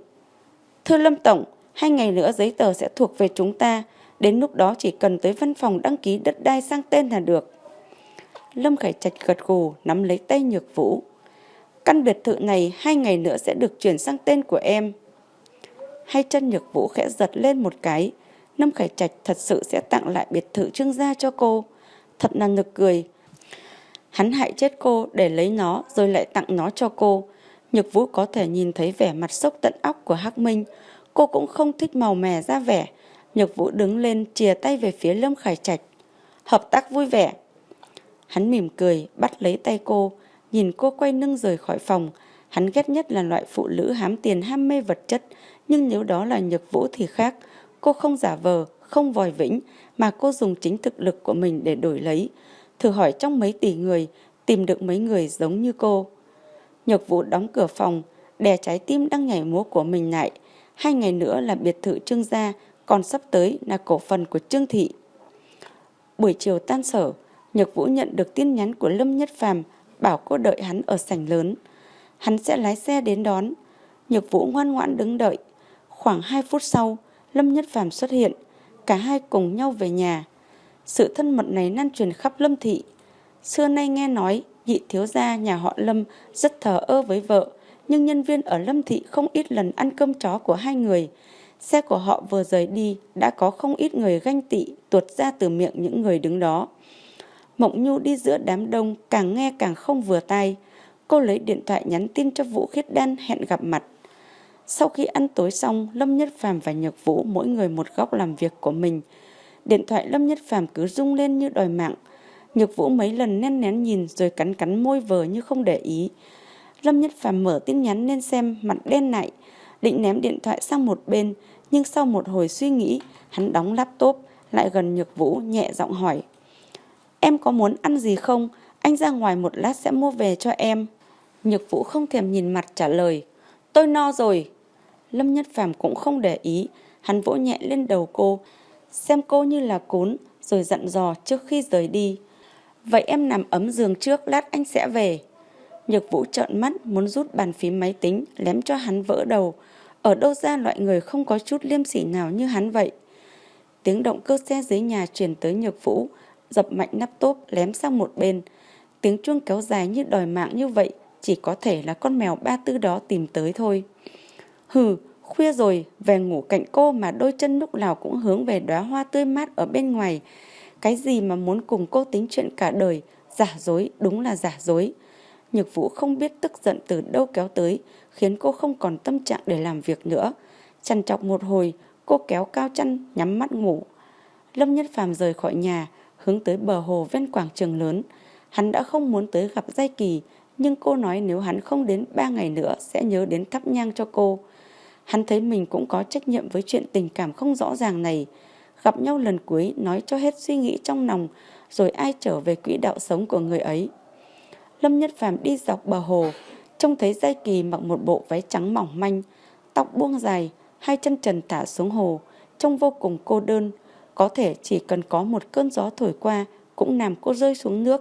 Speaker 1: Thưa Lâm Tổng, hai ngày nữa giấy tờ sẽ thuộc về chúng ta. Đến lúc đó chỉ cần tới văn phòng đăng ký đất đai sang tên là được. Lâm Khải Trạch gật gù nắm lấy tay Nhược Vũ. Căn biệt thự này hai ngày nữa sẽ được chuyển sang tên của em. Hai chân Nhược Vũ khẽ giật lên một cái. Lâm Khải Trạch thật sự sẽ tặng lại biệt thự trương gia cho cô. Thật là nực cười. Hắn hại chết cô để lấy nó rồi lại tặng nó cho cô. Nhược Vũ có thể nhìn thấy vẻ mặt sốc tận óc của Hắc Minh. Cô cũng không thích màu mè ra vẻ. Nhược Vũ đứng lên chìa tay về phía Lâm Khải Trạch. Hợp tác vui vẻ. Hắn mỉm cười, bắt lấy tay cô, nhìn cô quay lưng rời khỏi phòng. Hắn ghét nhất là loại phụ nữ hám tiền ham mê vật chất, nhưng nếu đó là Nhược Vũ thì khác. Cô không giả vờ, không vòi vĩnh, mà cô dùng chính thực lực của mình để đổi lấy. Thử hỏi trong mấy tỷ người, tìm được mấy người giống như cô. Nhược Vũ đóng cửa phòng, đè trái tim đang nhảy múa của mình lại. Hai ngày nữa là biệt thự Trương gia, còn sắp tới là cổ phần của Trương Thị. Buổi chiều tan sở, Nhược Vũ nhận được tin nhắn của Lâm Nhất Phàm bảo cô đợi hắn ở sảnh lớn. Hắn sẽ lái xe đến đón. Nhược Vũ ngoan ngoãn đứng đợi. Khoảng 2 phút sau, Lâm Nhất Phàm xuất hiện. Cả hai cùng nhau về nhà. Sự thân mật này lan truyền khắp Lâm Thị. Xưa nay nghe nói nhị thiếu gia nhà họ Lâm rất thờ ơ với vợ, nhưng nhân viên ở Lâm Thị không ít lần ăn cơm chó của hai người. Xe của họ vừa rời đi đã có không ít người ganh tị tuột ra từ miệng những người đứng đó. Mộng Nhu đi giữa đám đông càng nghe càng không vừa tai. Cô lấy điện thoại nhắn tin cho Vũ Khiết Đan hẹn gặp mặt. Sau khi ăn tối xong, Lâm Nhất Phàm và Nhược Vũ mỗi người một góc làm việc của mình. Điện thoại Lâm Nhất Phàm cứ rung lên như đòi mạng. Nhược Vũ mấy lần nén nén nhìn rồi cắn cắn môi vờ như không để ý. Lâm Nhất Phàm mở tin nhắn lên xem mặt đen lại, định ném điện thoại sang một bên, nhưng sau một hồi suy nghĩ, hắn đóng laptop, lại gần Nhược Vũ nhẹ giọng hỏi. Em có muốn ăn gì không? Anh ra ngoài một lát sẽ mua về cho em. Nhược Vũ không thèm nhìn mặt trả lời. Tôi no rồi. Lâm Nhất Phàm cũng không để ý, hắn vỗ nhẹ lên đầu cô, xem cô như là cún, rồi dặn dò trước khi rời đi. Vậy em nằm ấm giường trước, lát anh sẽ về. Nhược Vũ trợn mắt muốn rút bàn phím máy tính, lém cho hắn vỡ đầu. Ở đâu ra loại người không có chút liêm sỉ nào như hắn vậy? Tiếng động cơ xe dưới nhà truyền tới Nhược Vũ, dập mạnh nắp tốp lém sang một bên. Tiếng chuông kéo dài như đòi mạng như vậy, chỉ có thể là con mèo ba tư đó tìm tới thôi. Hừ, khuya rồi, về ngủ cạnh cô mà đôi chân lúc nào cũng hướng về đóa hoa tươi mát ở bên ngoài. Cái gì mà muốn cùng cô tính chuyện cả đời, giả dối, đúng là giả dối. Nhược Vũ không biết tức giận từ đâu kéo tới, khiến cô không còn tâm trạng để làm việc nữa. Chằn chọc một hồi, cô kéo cao chân, nhắm mắt ngủ. Lâm Nhất Phàm rời khỏi nhà, hướng tới bờ hồ ven quảng trường lớn. Hắn đã không muốn tới gặp Giai Kỳ, nhưng cô nói nếu hắn không đến ba ngày nữa sẽ nhớ đến thắp nhang cho cô. Hắn thấy mình cũng có trách nhiệm với chuyện tình cảm không rõ ràng này. Gặp nhau lần cuối nói cho hết suy nghĩ trong lòng, rồi ai trở về quỹ đạo sống của người ấy. Lâm Nhất Phàm đi dọc bờ hồ, trông thấy Giai Kỳ mặc một bộ váy trắng mỏng manh, tóc buông dài, hai chân trần thả xuống hồ, trông vô cùng cô đơn. Có thể chỉ cần có một cơn gió thổi qua cũng làm cô rơi xuống nước.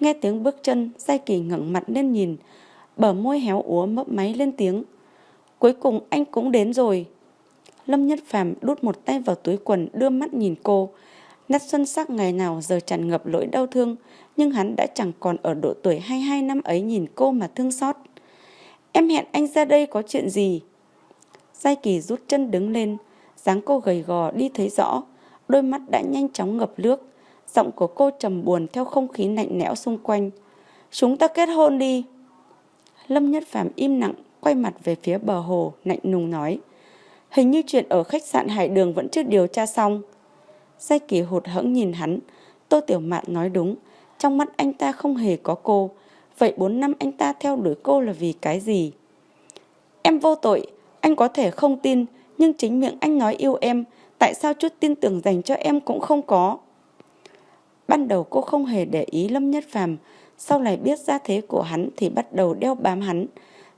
Speaker 1: Nghe tiếng bước chân, Giai Kỳ ngẩng mặt lên nhìn. bờ môi héo úa mấp máy lên tiếng. Cuối cùng anh cũng đến rồi. Lâm Nhất Phàm đút một tay vào túi quần đưa mắt nhìn cô. Nét xuân sắc ngày nào giờ tràn ngập lỗi đau thương, nhưng hắn đã chẳng còn ở độ tuổi 22 năm ấy nhìn cô mà thương xót. Em hẹn anh ra đây có chuyện gì? Giai Kỳ rút chân đứng lên, dáng cô gầy gò đi thấy rõ, đôi mắt đã nhanh chóng ngập nước, giọng của cô trầm buồn theo không khí lạnh lẽo xung quanh. Chúng ta kết hôn đi. Lâm Nhất Phàm im lặng, quay mặt về phía bờ hồ, lạnh nùng nói. Hình như chuyện ở khách sạn Hải Đường vẫn chưa điều tra xong. Giai Kỳ hụt hẫng nhìn hắn, Tô Tiểu Mạn nói đúng, trong mắt anh ta không hề có cô. Vậy 4 năm anh ta theo đuổi cô là vì cái gì? Em vô tội, anh có thể không tin, nhưng chính miệng anh nói yêu em, tại sao chút tin tưởng dành cho em cũng không có? Ban đầu cô không hề để ý Lâm Nhất Phàm, sau này biết ra thế của hắn thì bắt đầu đeo bám hắn.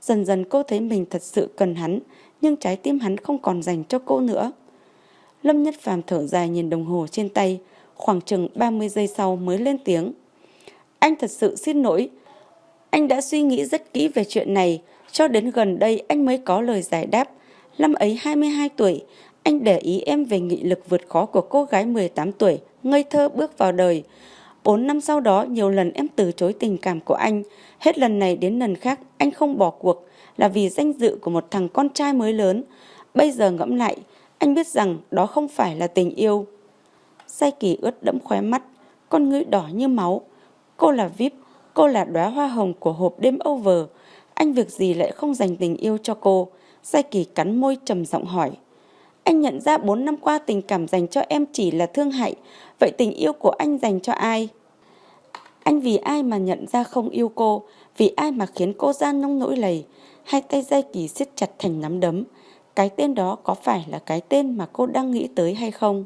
Speaker 1: Dần dần cô thấy mình thật sự cần hắn, nhưng trái tim hắn không còn dành cho cô nữa. Lâm Nhất Phàm thở dài nhìn đồng hồ trên tay, khoảng chừng 30 giây sau mới lên tiếng. Anh thật sự xin lỗi. Anh đã suy nghĩ rất kỹ về chuyện này, cho đến gần đây anh mới có lời giải đáp. Năm ấy 22 tuổi, anh để ý em về nghị lực vượt khó của cô gái 18 tuổi, ngây thơ bước vào đời. Bốn năm sau đó, nhiều lần em từ chối tình cảm của anh. Hết lần này đến lần khác, anh không bỏ cuộc là vì danh dự của một thằng con trai mới lớn. Bây giờ ngẫm lại, anh biết rằng đó không phải là tình yêu. Sai kỳ ướt đẫm khóe mắt, con ngươi đỏ như máu. Cô là VIP, cô là đóa hoa hồng của hộp đêm over. Anh việc gì lại không dành tình yêu cho cô? Sai kỳ cắn môi trầm giọng hỏi. Anh nhận ra 4 năm qua tình cảm dành cho em chỉ là thương hại. Vậy tình yêu của anh dành cho ai? Anh vì ai mà nhận ra không yêu cô? Vì ai mà khiến cô gian nông nỗi lầy? Hai tay dây kỳ siết chặt thành nắm đấm. Cái tên đó có phải là cái tên mà cô đang nghĩ tới hay không?